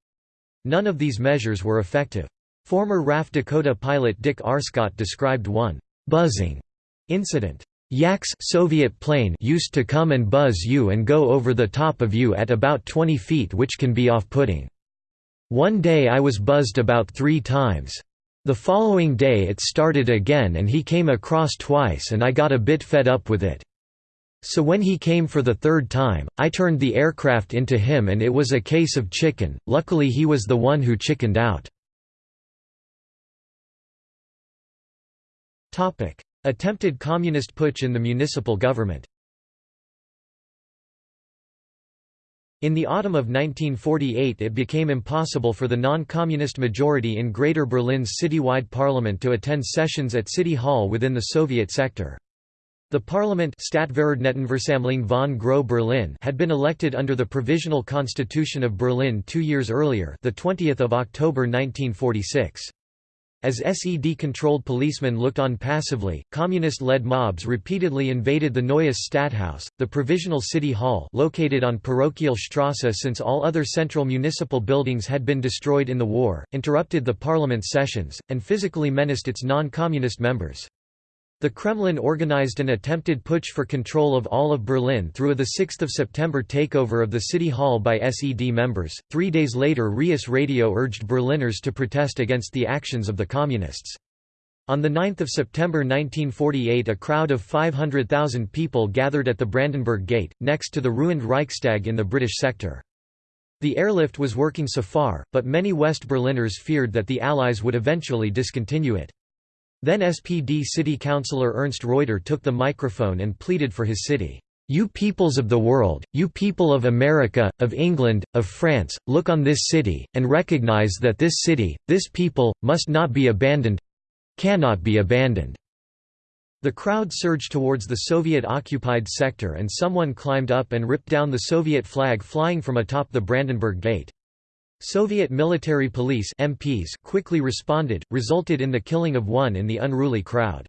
None of these measures were effective. Former RAF Dakota pilot Dick Arscott described one «buzzing» incident. Yak's Soviet plane used to come and buzz you and go over the top of you at about 20 feet which can be off-putting. One day I was buzzed about three times. The following day it started again and he came across twice and I got a bit fed up with it. So when he came for the third time, I turned the aircraft into him and it was a case of chicken, luckily he was the one who chickened out. Attempted communist putsch in the municipal government In the autumn of 1948 it became impossible for the non-communist majority in Greater Berlin's citywide parliament to attend sessions at City Hall within the Soviet sector. The parliament von Groß Berlin had been elected under the Provisional Constitution of Berlin two years earlier the 20th of October 1946. As SED-controlled policemen looked on passively, communist-led mobs repeatedly invaded the Neues Stadthaus, the provisional city hall located on Parochial Strasse since all other central municipal buildings had been destroyed in the war, interrupted the parliament sessions, and physically menaced its non-communist members. The Kremlin organized an attempted putsch for control of all of Berlin through a 6 September takeover of the city hall by SED members. Three days later RIAS Radio urged Berliners to protest against the actions of the Communists. On 9 September 1948 a crowd of 500,000 people gathered at the Brandenburg Gate, next to the ruined Reichstag in the British sector. The airlift was working so far, but many West Berliners feared that the Allies would eventually discontinue it. Then SPD city councillor Ernst Reuter took the microphone and pleaded for his city. You peoples of the world, you people of America, of England, of France, look on this city, and recognize that this city, this people, must not be abandoned—cannot be abandoned." The crowd surged towards the Soviet-occupied sector and someone climbed up and ripped down the Soviet flag flying from atop the Brandenburg Gate. Soviet military police MPs quickly responded, resulted in the killing of one in the unruly crowd.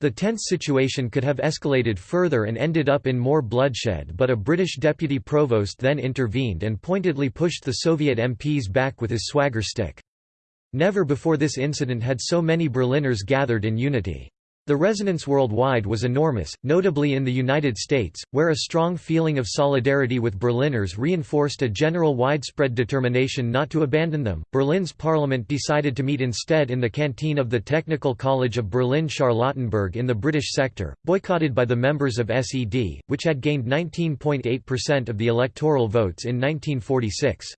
The tense situation could have escalated further and ended up in more bloodshed but a British deputy provost then intervened and pointedly pushed the Soviet MPs back with his swagger stick. Never before this incident had so many Berliners gathered in unity. The resonance worldwide was enormous, notably in the United States, where a strong feeling of solidarity with Berliners reinforced a general widespread determination not to abandon them. Berlin's parliament decided to meet instead in the canteen of the Technical College of Berlin Charlottenburg in the British sector, boycotted by the members of SED, which had gained 19.8% of the electoral votes in 1946.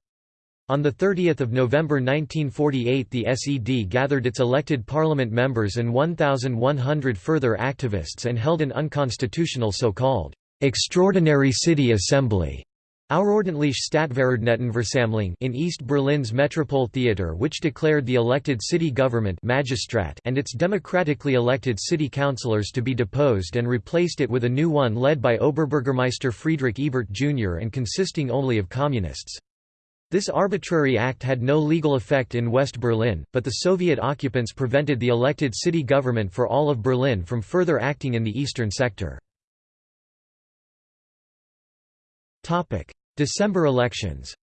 On 30 November 1948 the SED gathered its elected parliament members and 1,100 further activists and held an unconstitutional so-called «extraordinary city assembly» Stadtverordnetenversammlung in East Berlin's Metropole Theatre, which declared the elected city government Magistrat and its democratically elected city councillors to be deposed and replaced it with a new one led by Oberbürgermeister Friedrich Ebert Jr. and consisting only of communists. This arbitrary act had no legal effect in West Berlin, but the Soviet occupants prevented the elected city government for all of Berlin from further acting in the eastern sector. December elections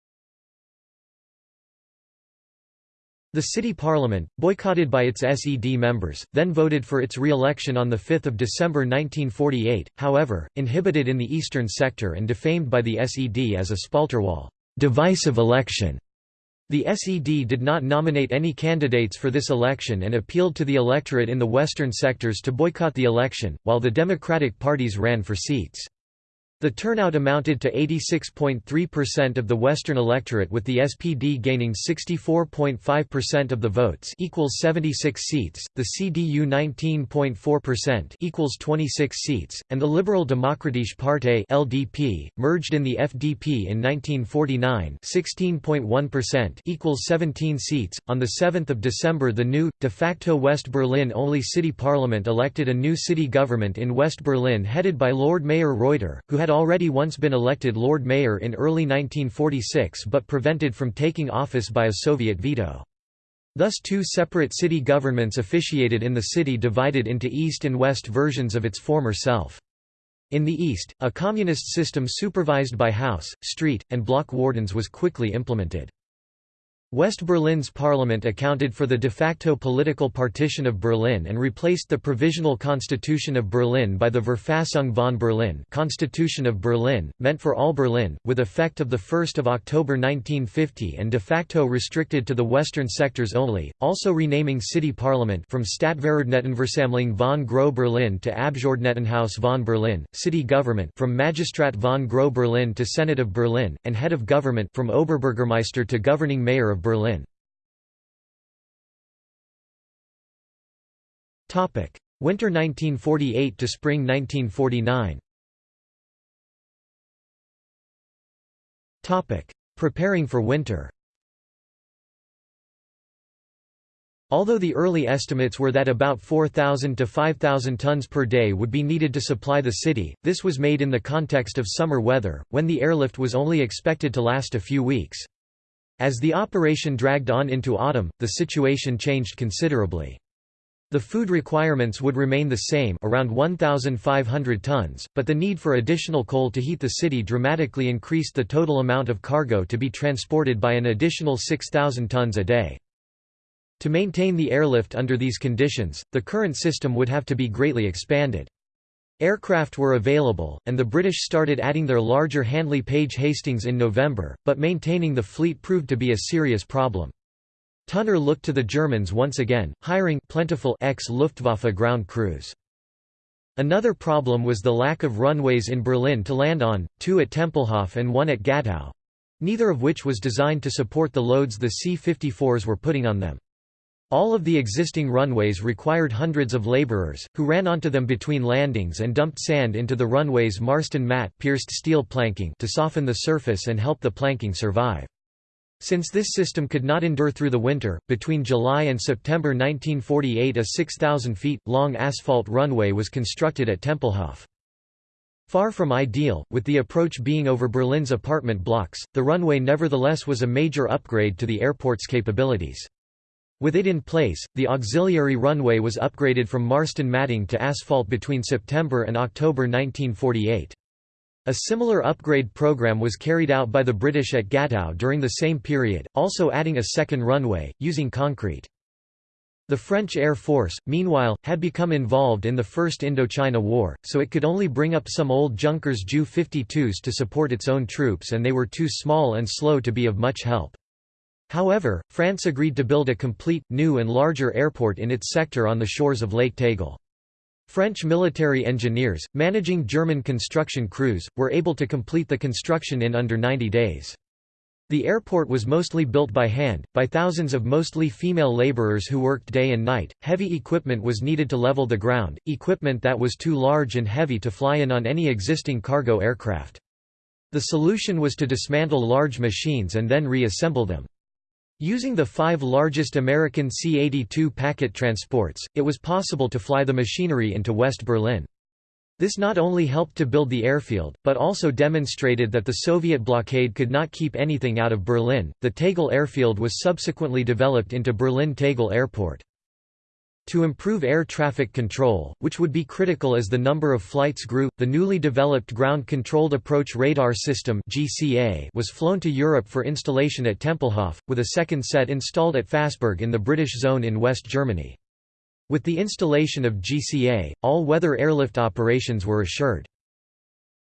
The city parliament, boycotted by its SED members, then voted for its re-election on 5 December 1948, however, inhibited in the eastern sector and defamed by the SED as a Spalterwahl divisive election". The SED did not nominate any candidates for this election and appealed to the electorate in the western sectors to boycott the election, while the Democratic parties ran for seats. The turnout amounted to 86.3% of the Western electorate with the SPD gaining 64.5% of the votes equals 76 seats, the CDU 19.4% equals 26 seats, and the Liberal Demokratische Partei LDP, merged in the FDP in 1949 16.1% equals 17 seats. On 7 December the new, de facto West Berlin-only city parliament elected a new city government in West Berlin headed by Lord Mayor Reuter, who had had already once been elected Lord Mayor in early 1946 but prevented from taking office by a Soviet veto. Thus two separate city governments officiated in the city divided into East and West versions of its former self. In the East, a communist system supervised by house, street, and block wardens was quickly implemented. West Berlin's parliament accounted for the de facto political partition of Berlin and replaced the Provisional Constitution of Berlin by the Verfassung von Berlin Constitution of Berlin, meant for all Berlin, with effect of 1 October 1950 and de facto restricted to the western sectors only, also renaming city parliament from Stadtverordnetenversammlung von Groß Berlin to Abgeordnetenhaus von Berlin, city government from Magistrat von Groß Berlin to Senate of Berlin, and head of government from Oberbürgermeister to governing mayor of Berlin. Winter 1948 to spring 1949 Preparing for winter Although the early estimates were that about 4,000 to 5,000 tons per day would be needed to supply the city, this was made in the context of summer weather, when the airlift was only expected to last a few weeks. As the operation dragged on into autumn, the situation changed considerably. The food requirements would remain the same around 1,500 tons, but the need for additional coal to heat the city dramatically increased the total amount of cargo to be transported by an additional 6,000 tons a day. To maintain the airlift under these conditions, the current system would have to be greatly expanded. Aircraft were available, and the British started adding their larger Handley Page Hastings in November, but maintaining the fleet proved to be a serious problem. Tunner looked to the Germans once again, hiring plentiful ex-Luftwaffe ground crews. Another problem was the lack of runways in Berlin to land on, two at Tempelhof and one at Gatow—neither of which was designed to support the loads the C-54s were putting on them. All of the existing runways required hundreds of laborers, who ran onto them between landings and dumped sand into the runway's Marston mat pierced steel planking to soften the surface and help the planking survive. Since this system could not endure through the winter, between July and September 1948 a 6,000 feet, long asphalt runway was constructed at Tempelhof. Far from ideal, with the approach being over Berlin's apartment blocks, the runway nevertheless was a major upgrade to the airport's capabilities. With it in place, the auxiliary runway was upgraded from Marston matting to asphalt between September and October 1948. A similar upgrade program was carried out by the British at Gatow during the same period, also adding a second runway, using concrete. The French Air Force, meanwhile, had become involved in the First Indochina War, so it could only bring up some old Junkers Ju-52s to support its own troops and they were too small and slow to be of much help. However, France agreed to build a complete, new and larger airport in its sector on the shores of Lake Tegel. French military engineers, managing German construction crews, were able to complete the construction in under 90 days. The airport was mostly built by hand, by thousands of mostly female laborers who worked day and night. Heavy equipment was needed to level the ground, equipment that was too large and heavy to fly in on any existing cargo aircraft. The solution was to dismantle large machines and then reassemble them. Using the five largest American C-82 packet transports, it was possible to fly the machinery into West Berlin. This not only helped to build the airfield, but also demonstrated that the Soviet blockade could not keep anything out of Berlin. The Tegel airfield was subsequently developed into Berlin Tegel Airport. To improve air traffic control, which would be critical as the number of flights grew, the newly developed Ground Controlled Approach Radar System was flown to Europe for installation at Tempelhof, with a second set installed at Fassberg in the British zone in West Germany. With the installation of GCA, all-weather airlift operations were assured.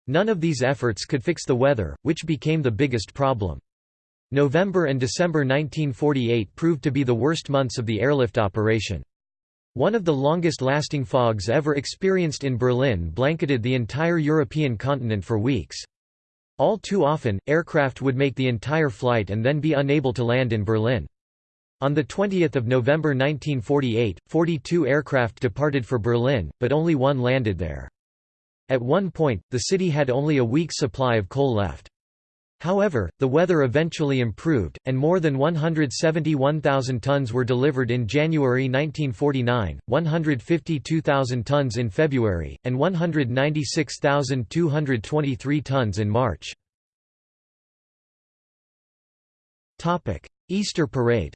None of these efforts could fix the weather, which became the biggest problem. November and December 1948 proved to be the worst months of the airlift operation. One of the longest-lasting fogs ever experienced in Berlin blanketed the entire European continent for weeks. All too often, aircraft would make the entire flight and then be unable to land in Berlin. On 20 November 1948, 42 aircraft departed for Berlin, but only one landed there. At one point, the city had only a week's supply of coal left. However, the weather eventually improved, and more than 171,000 tons were delivered in January 1949, 152,000 tons in February, and 196,223 tons in March. Easter Parade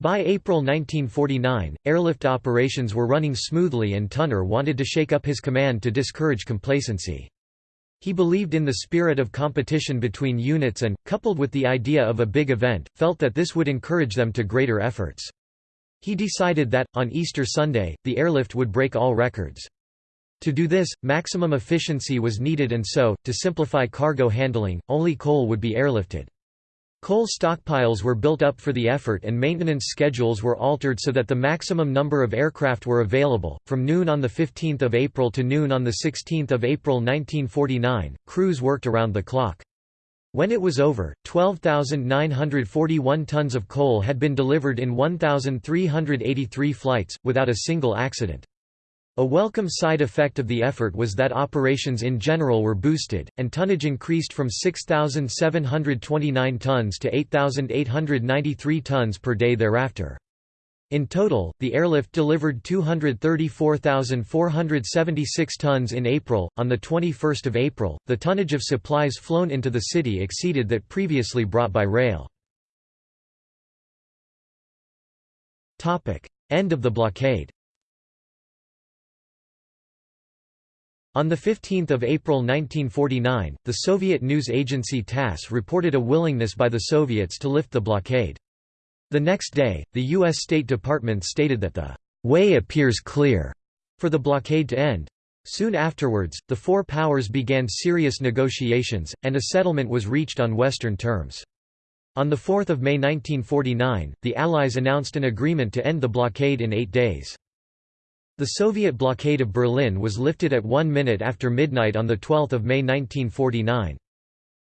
By April 1949, airlift operations were running smoothly and Tunner wanted to shake up his command to discourage complacency. He believed in the spirit of competition between units and, coupled with the idea of a big event, felt that this would encourage them to greater efforts. He decided that, on Easter Sunday, the airlift would break all records. To do this, maximum efficiency was needed and so, to simplify cargo handling, only coal would be airlifted. Coal stockpiles were built up for the effort and maintenance schedules were altered so that the maximum number of aircraft were available. From noon on 15 April to noon on 16 April 1949, crews worked around the clock. When it was over, 12,941 tons of coal had been delivered in 1,383 flights, without a single accident. A welcome side effect of the effort was that operations in general were boosted, and tonnage increased from 6,729 tons to 8,893 tons per day thereafter. In total, the airlift delivered 234,476 tons in April. On the 21st of April, the tonnage of supplies flown into the city exceeded that previously brought by rail. Topic: End of the blockade. On 15 April 1949, the Soviet news agency TASS reported a willingness by the Soviets to lift the blockade. The next day, the U.S. State Department stated that the way appears clear for the blockade to end. Soon afterwards, the four powers began serious negotiations, and a settlement was reached on Western terms. On 4 May 1949, the Allies announced an agreement to end the blockade in eight days. The Soviet blockade of Berlin was lifted at one minute after midnight on 12 May 1949.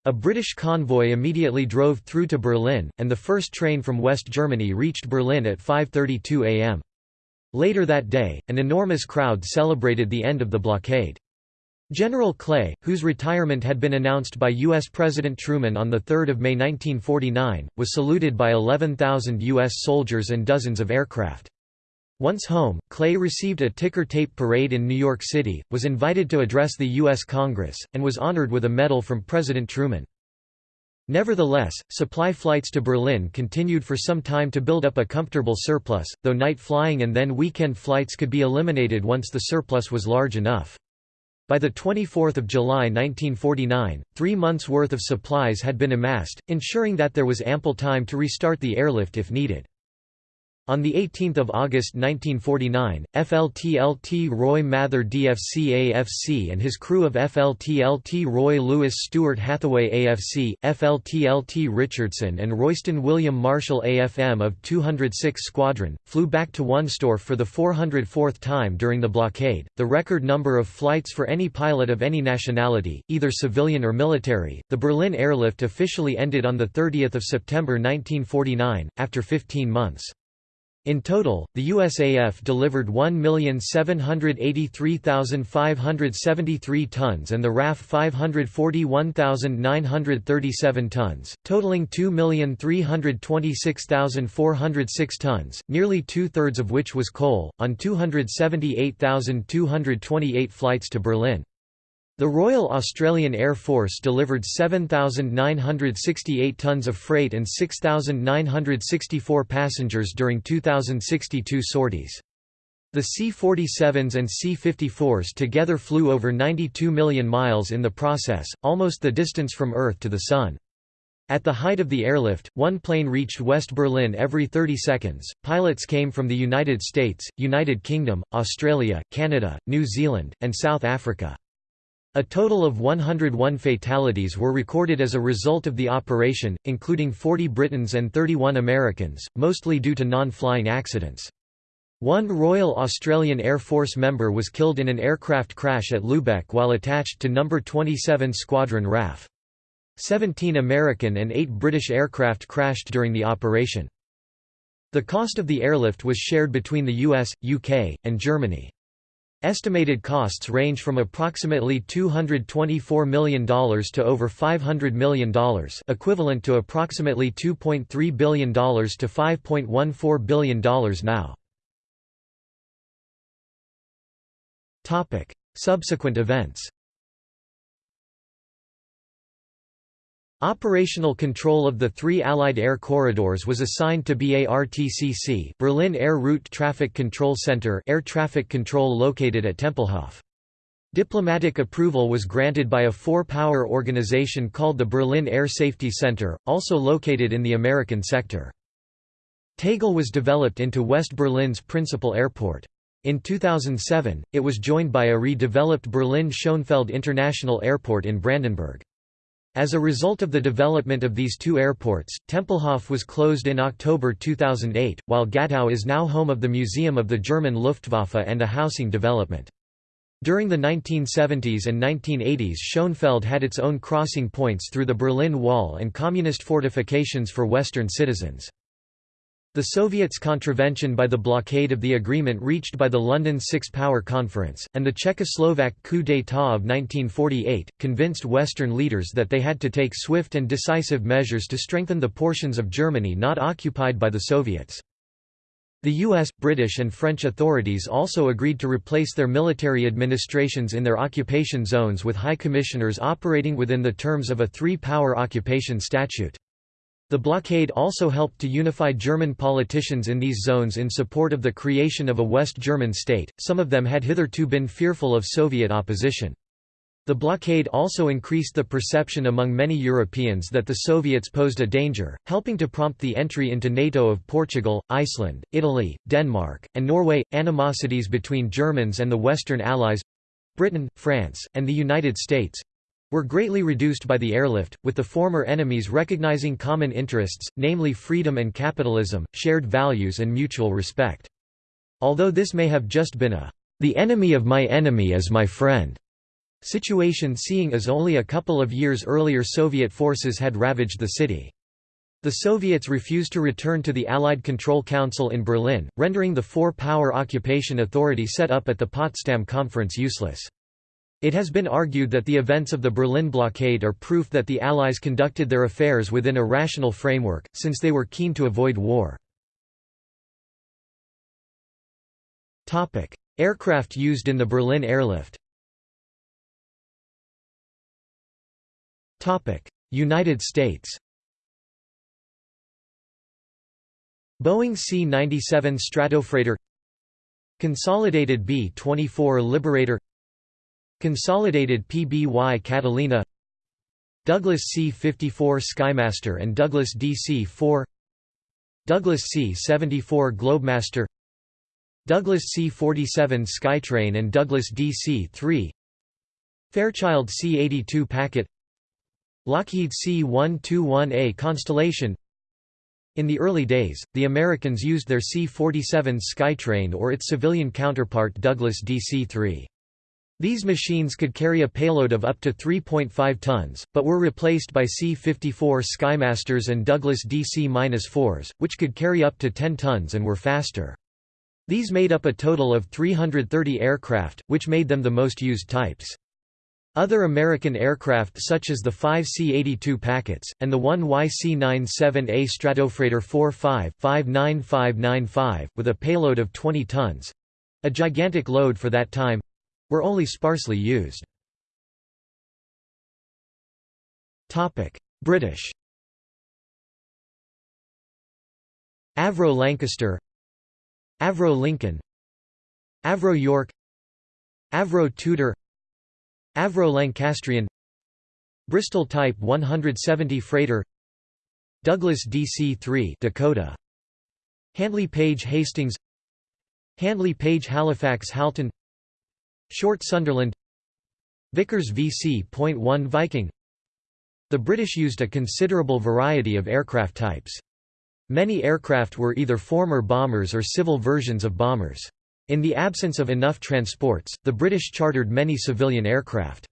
A British convoy immediately drove through to Berlin, and the first train from West Germany reached Berlin at 5.32 am. Later that day, an enormous crowd celebrated the end of the blockade. General Clay, whose retirement had been announced by U.S. President Truman on 3 May 1949, was saluted by 11,000 U.S. soldiers and dozens of aircraft. Once home, Clay received a ticker tape parade in New York City, was invited to address the U.S. Congress, and was honored with a medal from President Truman. Nevertheless, supply flights to Berlin continued for some time to build up a comfortable surplus, though night flying and then weekend flights could be eliminated once the surplus was large enough. By 24 July 1949, three months' worth of supplies had been amassed, ensuring that there was ample time to restart the airlift if needed. On 18 August 1949, FLTLT Roy Mather DFC AFC and his crew of FLTLT Roy Lewis Stewart Hathaway AFC, FLTLT Richardson and Royston William Marshall AFM of 206 Squadron, flew back to Wunstorf for the 404th time during the blockade, the record number of flights for any pilot of any nationality, either civilian or military. The Berlin airlift officially ended on 30 September 1949, after 15 months. In total, the USAF delivered 1,783,573 tons and the RAF 541,937 tons, totaling 2,326,406 tons, nearly two-thirds of which was coal, on 278,228 flights to Berlin. The Royal Australian Air Force delivered 7,968 tons of freight and 6,964 passengers during 2062 sorties. The C-47s and C-54s together flew over 92 million miles in the process, almost the distance from Earth to the Sun. At the height of the airlift, one plane reached West Berlin every 30 seconds. Pilots came from the United States, United Kingdom, Australia, Canada, New Zealand, and South Africa. A total of 101 fatalities were recorded as a result of the operation, including 40 Britons and 31 Americans, mostly due to non-flying accidents. One Royal Australian Air Force member was killed in an aircraft crash at Lübeck while attached to No. 27 Squadron RAF. 17 American and 8 British aircraft crashed during the operation. The cost of the airlift was shared between the US, UK, and Germany. Estimated costs range from approximately $224 million to over $500 million equivalent to approximately $2.3 billion to $5.14 billion now. Subsequent events Operational control of the three Allied air corridors was assigned to BARTCC Berlin Air Route Traffic Control Center air traffic control located at Tempelhof. Diplomatic approval was granted by a four-power organization called the Berlin Air Safety Center, also located in the American sector. Tegel was developed into West Berlin's principal airport. In 2007, it was joined by a redeveloped Berlin-Schönefeld International Airport in Brandenburg. As a result of the development of these two airports, Tempelhof was closed in October 2008, while Gatow is now home of the Museum of the German Luftwaffe and a housing development. During the 1970s and 1980s Schönefeld had its own crossing points through the Berlin Wall and communist fortifications for Western citizens. The Soviets' contravention by the blockade of the agreement reached by the London Six Power Conference, and the Czechoslovak coup d'état of 1948, convinced Western leaders that they had to take swift and decisive measures to strengthen the portions of Germany not occupied by the Soviets. The US, British and French authorities also agreed to replace their military administrations in their occupation zones with high commissioners operating within the terms of a three-power occupation statute. The blockade also helped to unify German politicians in these zones in support of the creation of a West German state, some of them had hitherto been fearful of Soviet opposition. The blockade also increased the perception among many Europeans that the Soviets posed a danger, helping to prompt the entry into NATO of Portugal, Iceland, Italy, Denmark, and Norway. Animosities between Germans and the Western Allies Britain, France, and the United States were greatly reduced by the airlift, with the former enemies recognizing common interests, namely freedom and capitalism, shared values and mutual respect. Although this may have just been a, "...the enemy of my enemy is my friend," situation seeing as only a couple of years earlier Soviet forces had ravaged the city. The Soviets refused to return to the Allied Control Council in Berlin, rendering the four-power occupation authority set up at the Potsdam Conference useless. It has been argued that the events of the Berlin blockade are proof that the Allies conducted their affairs within a rational framework, since they were keen to avoid war. Aircraft used in the Berlin airlift United States Boeing C-97 Stratofreighter Consolidated B-24 Liberator Consolidated PBY Catalina. Douglas C-54 Skymaster and Douglas DC-4 Douglas C-74 Globemaster. Douglas C-47 Skytrain and Douglas DC-3 Fairchild C-82 Packet. Lockheed C-121A Constellation. In the early days, the Americans used their C-47 Skytrain or its civilian counterpart Douglas DC-3. These machines could carry a payload of up to 3.5 tons, but were replaced by C-54 Skymasters and Douglas DC-4s, which could carry up to 10 tons and were faster. These made up a total of 330 aircraft, which made them the most used types. Other American aircraft such as the five C-82 Packets, and the one YC-97A Stratofreighter 45-59595, with a payload of 20 tons—a gigantic load for that time, were only sparsely used. British Avro Lancaster Avro Lincoln Avro York Avro Tudor Avro Lancastrian Bristol Type 170 freighter Douglas DC-3 Dakota Handley Page Hastings Handley Page Halifax Halton Short Sunderland Vickers VC.1 Viking The British used a considerable variety of aircraft types. Many aircraft were either former bombers or civil versions of bombers. In the absence of enough transports, the British chartered many civilian aircraft.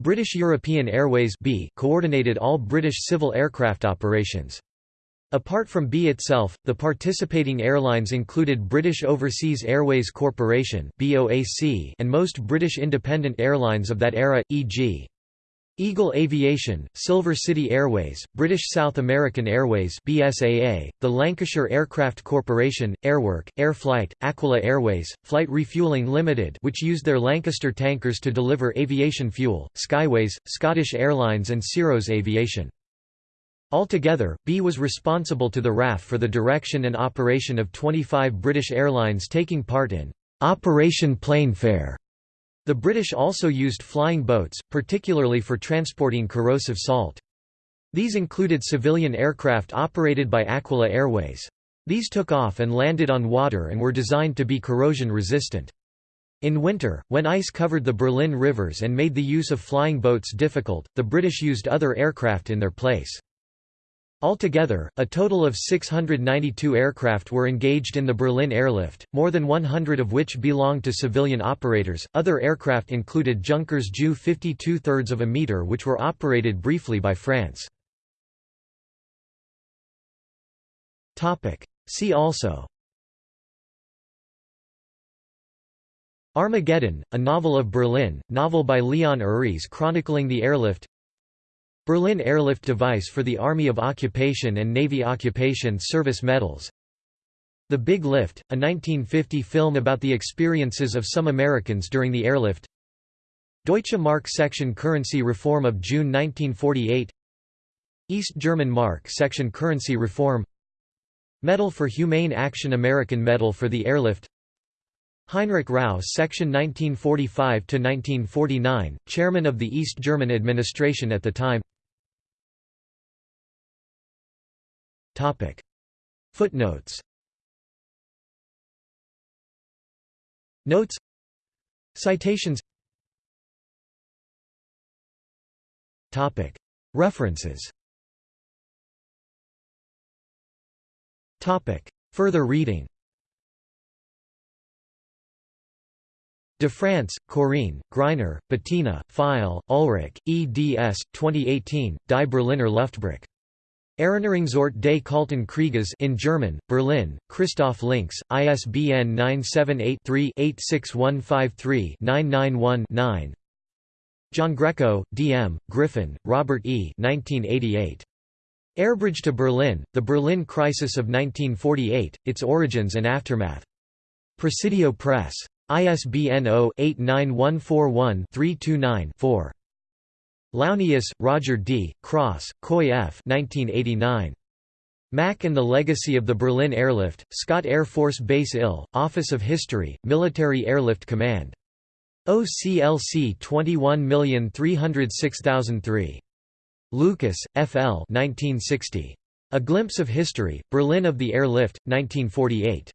British European Airways B coordinated all British civil aircraft operations. Apart from B itself, the participating airlines included British Overseas Airways Corporation and most British independent airlines of that era, e.g. Eagle Aviation, Silver City Airways, British South American Airways BSAA, the Lancashire Aircraft Corporation, Airwork, Airflight, Aquila Airways, Flight Refuelling Limited which used their Lancaster tankers to deliver aviation fuel, Skyways, Scottish Airlines and Ciros Aviation. Altogether, B was responsible to the RAF for the direction and operation of 25 British airlines taking part in Operation Plainfare. The British also used flying boats, particularly for transporting corrosive salt. These included civilian aircraft operated by Aquila Airways. These took off and landed on water and were designed to be corrosion resistant. In winter, when ice covered the Berlin rivers and made the use of flying boats difficult, the British used other aircraft in their place. Altogether, a total of 692 aircraft were engaged in the Berlin airlift, more than 100 of which belonged to civilian operators. Other aircraft included Junkers Ju 52 thirds of a meter, which were operated briefly by France. Topic. See also. Armageddon, a novel of Berlin, novel by Leon Uris chronicling the airlift. Berlin Airlift Device for the Army of Occupation and Navy Occupation Service Medals. The Big Lift, a 1950 film about the experiences of some Americans during the airlift. Deutsche Mark section currency reform of June 1948 East German Mark section currency reform. Medal for Humane Action American Medal for the Airlift. Heinrich Rau section 1945–1949, chairman of the East German administration at the time Footnotes. Notes. Citations. References. Further reading. De France, Corinne, Greiner, Bettina, Pfeil, Ulrich, eds. 2018, Die Berliner Luftbrücke. Erinnerungsort des Kalten Krieges in German, Berlin, Christoph Links, ISBN 978-3-86153-991-9 Giangreco, D. M., Griffin, Robert E. 1988. Airbridge to Berlin, The Berlin Crisis of 1948, Its Origins and Aftermath. Presidio Press. ISBN 0-89141-329-4. Launius, Roger D., Cross, Coy F. 1989. MAC and the Legacy of the Berlin Airlift, Scott Air Force Base IL, Office of History, Military Airlift Command. OCLC 21306003. Lucas, F. L. 1960. A Glimpse of History, Berlin of the Airlift, 1948.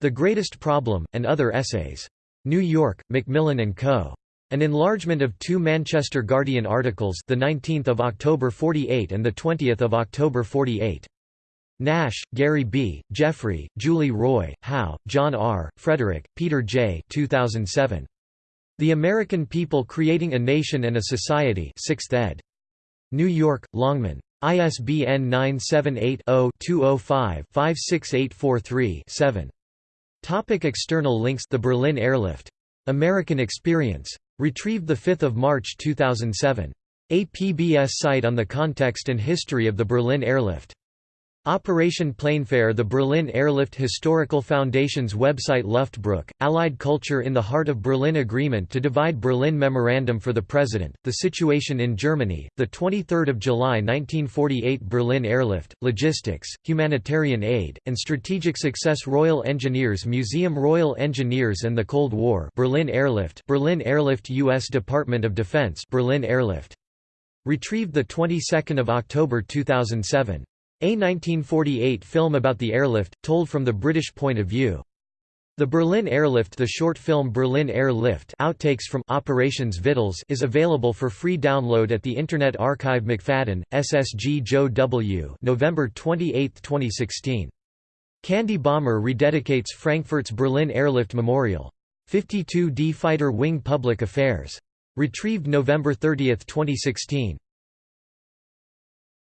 The Greatest Problem, and Other Essays. New York, Macmillan & Co. An enlargement of two Manchester Guardian articles, the 19th of October 48 and the 20th of October 48. Nash, Gary B., Jeffrey, Julie Roy, Howe, John R., Frederick, Peter J. 2007. The American People Creating a Nation and a Society 6th ed. New York, Longman. ISBN 978-0-205-56843-7. Topic external links The Berlin Airlift. American Experience. Retrieved 5 March 2007. A PBS site on the context and history of the Berlin Airlift. Operation Plainfare The Berlin Airlift Historical Foundation's website Luftbruch, Allied Culture in the Heart of Berlin Agreement to Divide Berlin Memorandum for the President, The Situation in Germany, 23 July 1948 Berlin Airlift, Logistics, Humanitarian Aid, and Strategic Success Royal Engineers Museum Royal Engineers and the Cold War Berlin Airlift Berlin Airlift U.S. Department of Defense Berlin Airlift. Retrieved 22 October 2007. A 1948 film about the airlift, told from the British point of view. The Berlin Airlift The short film Berlin Airlift outtakes from Operations Vittles is available for free download at the Internet Archive McFadden, SSG Joe W. November 28, 2016. Candy Bomber rededicates Frankfurt's Berlin Airlift Memorial. 52D Fighter Wing Public Affairs. Retrieved November 30, 2016.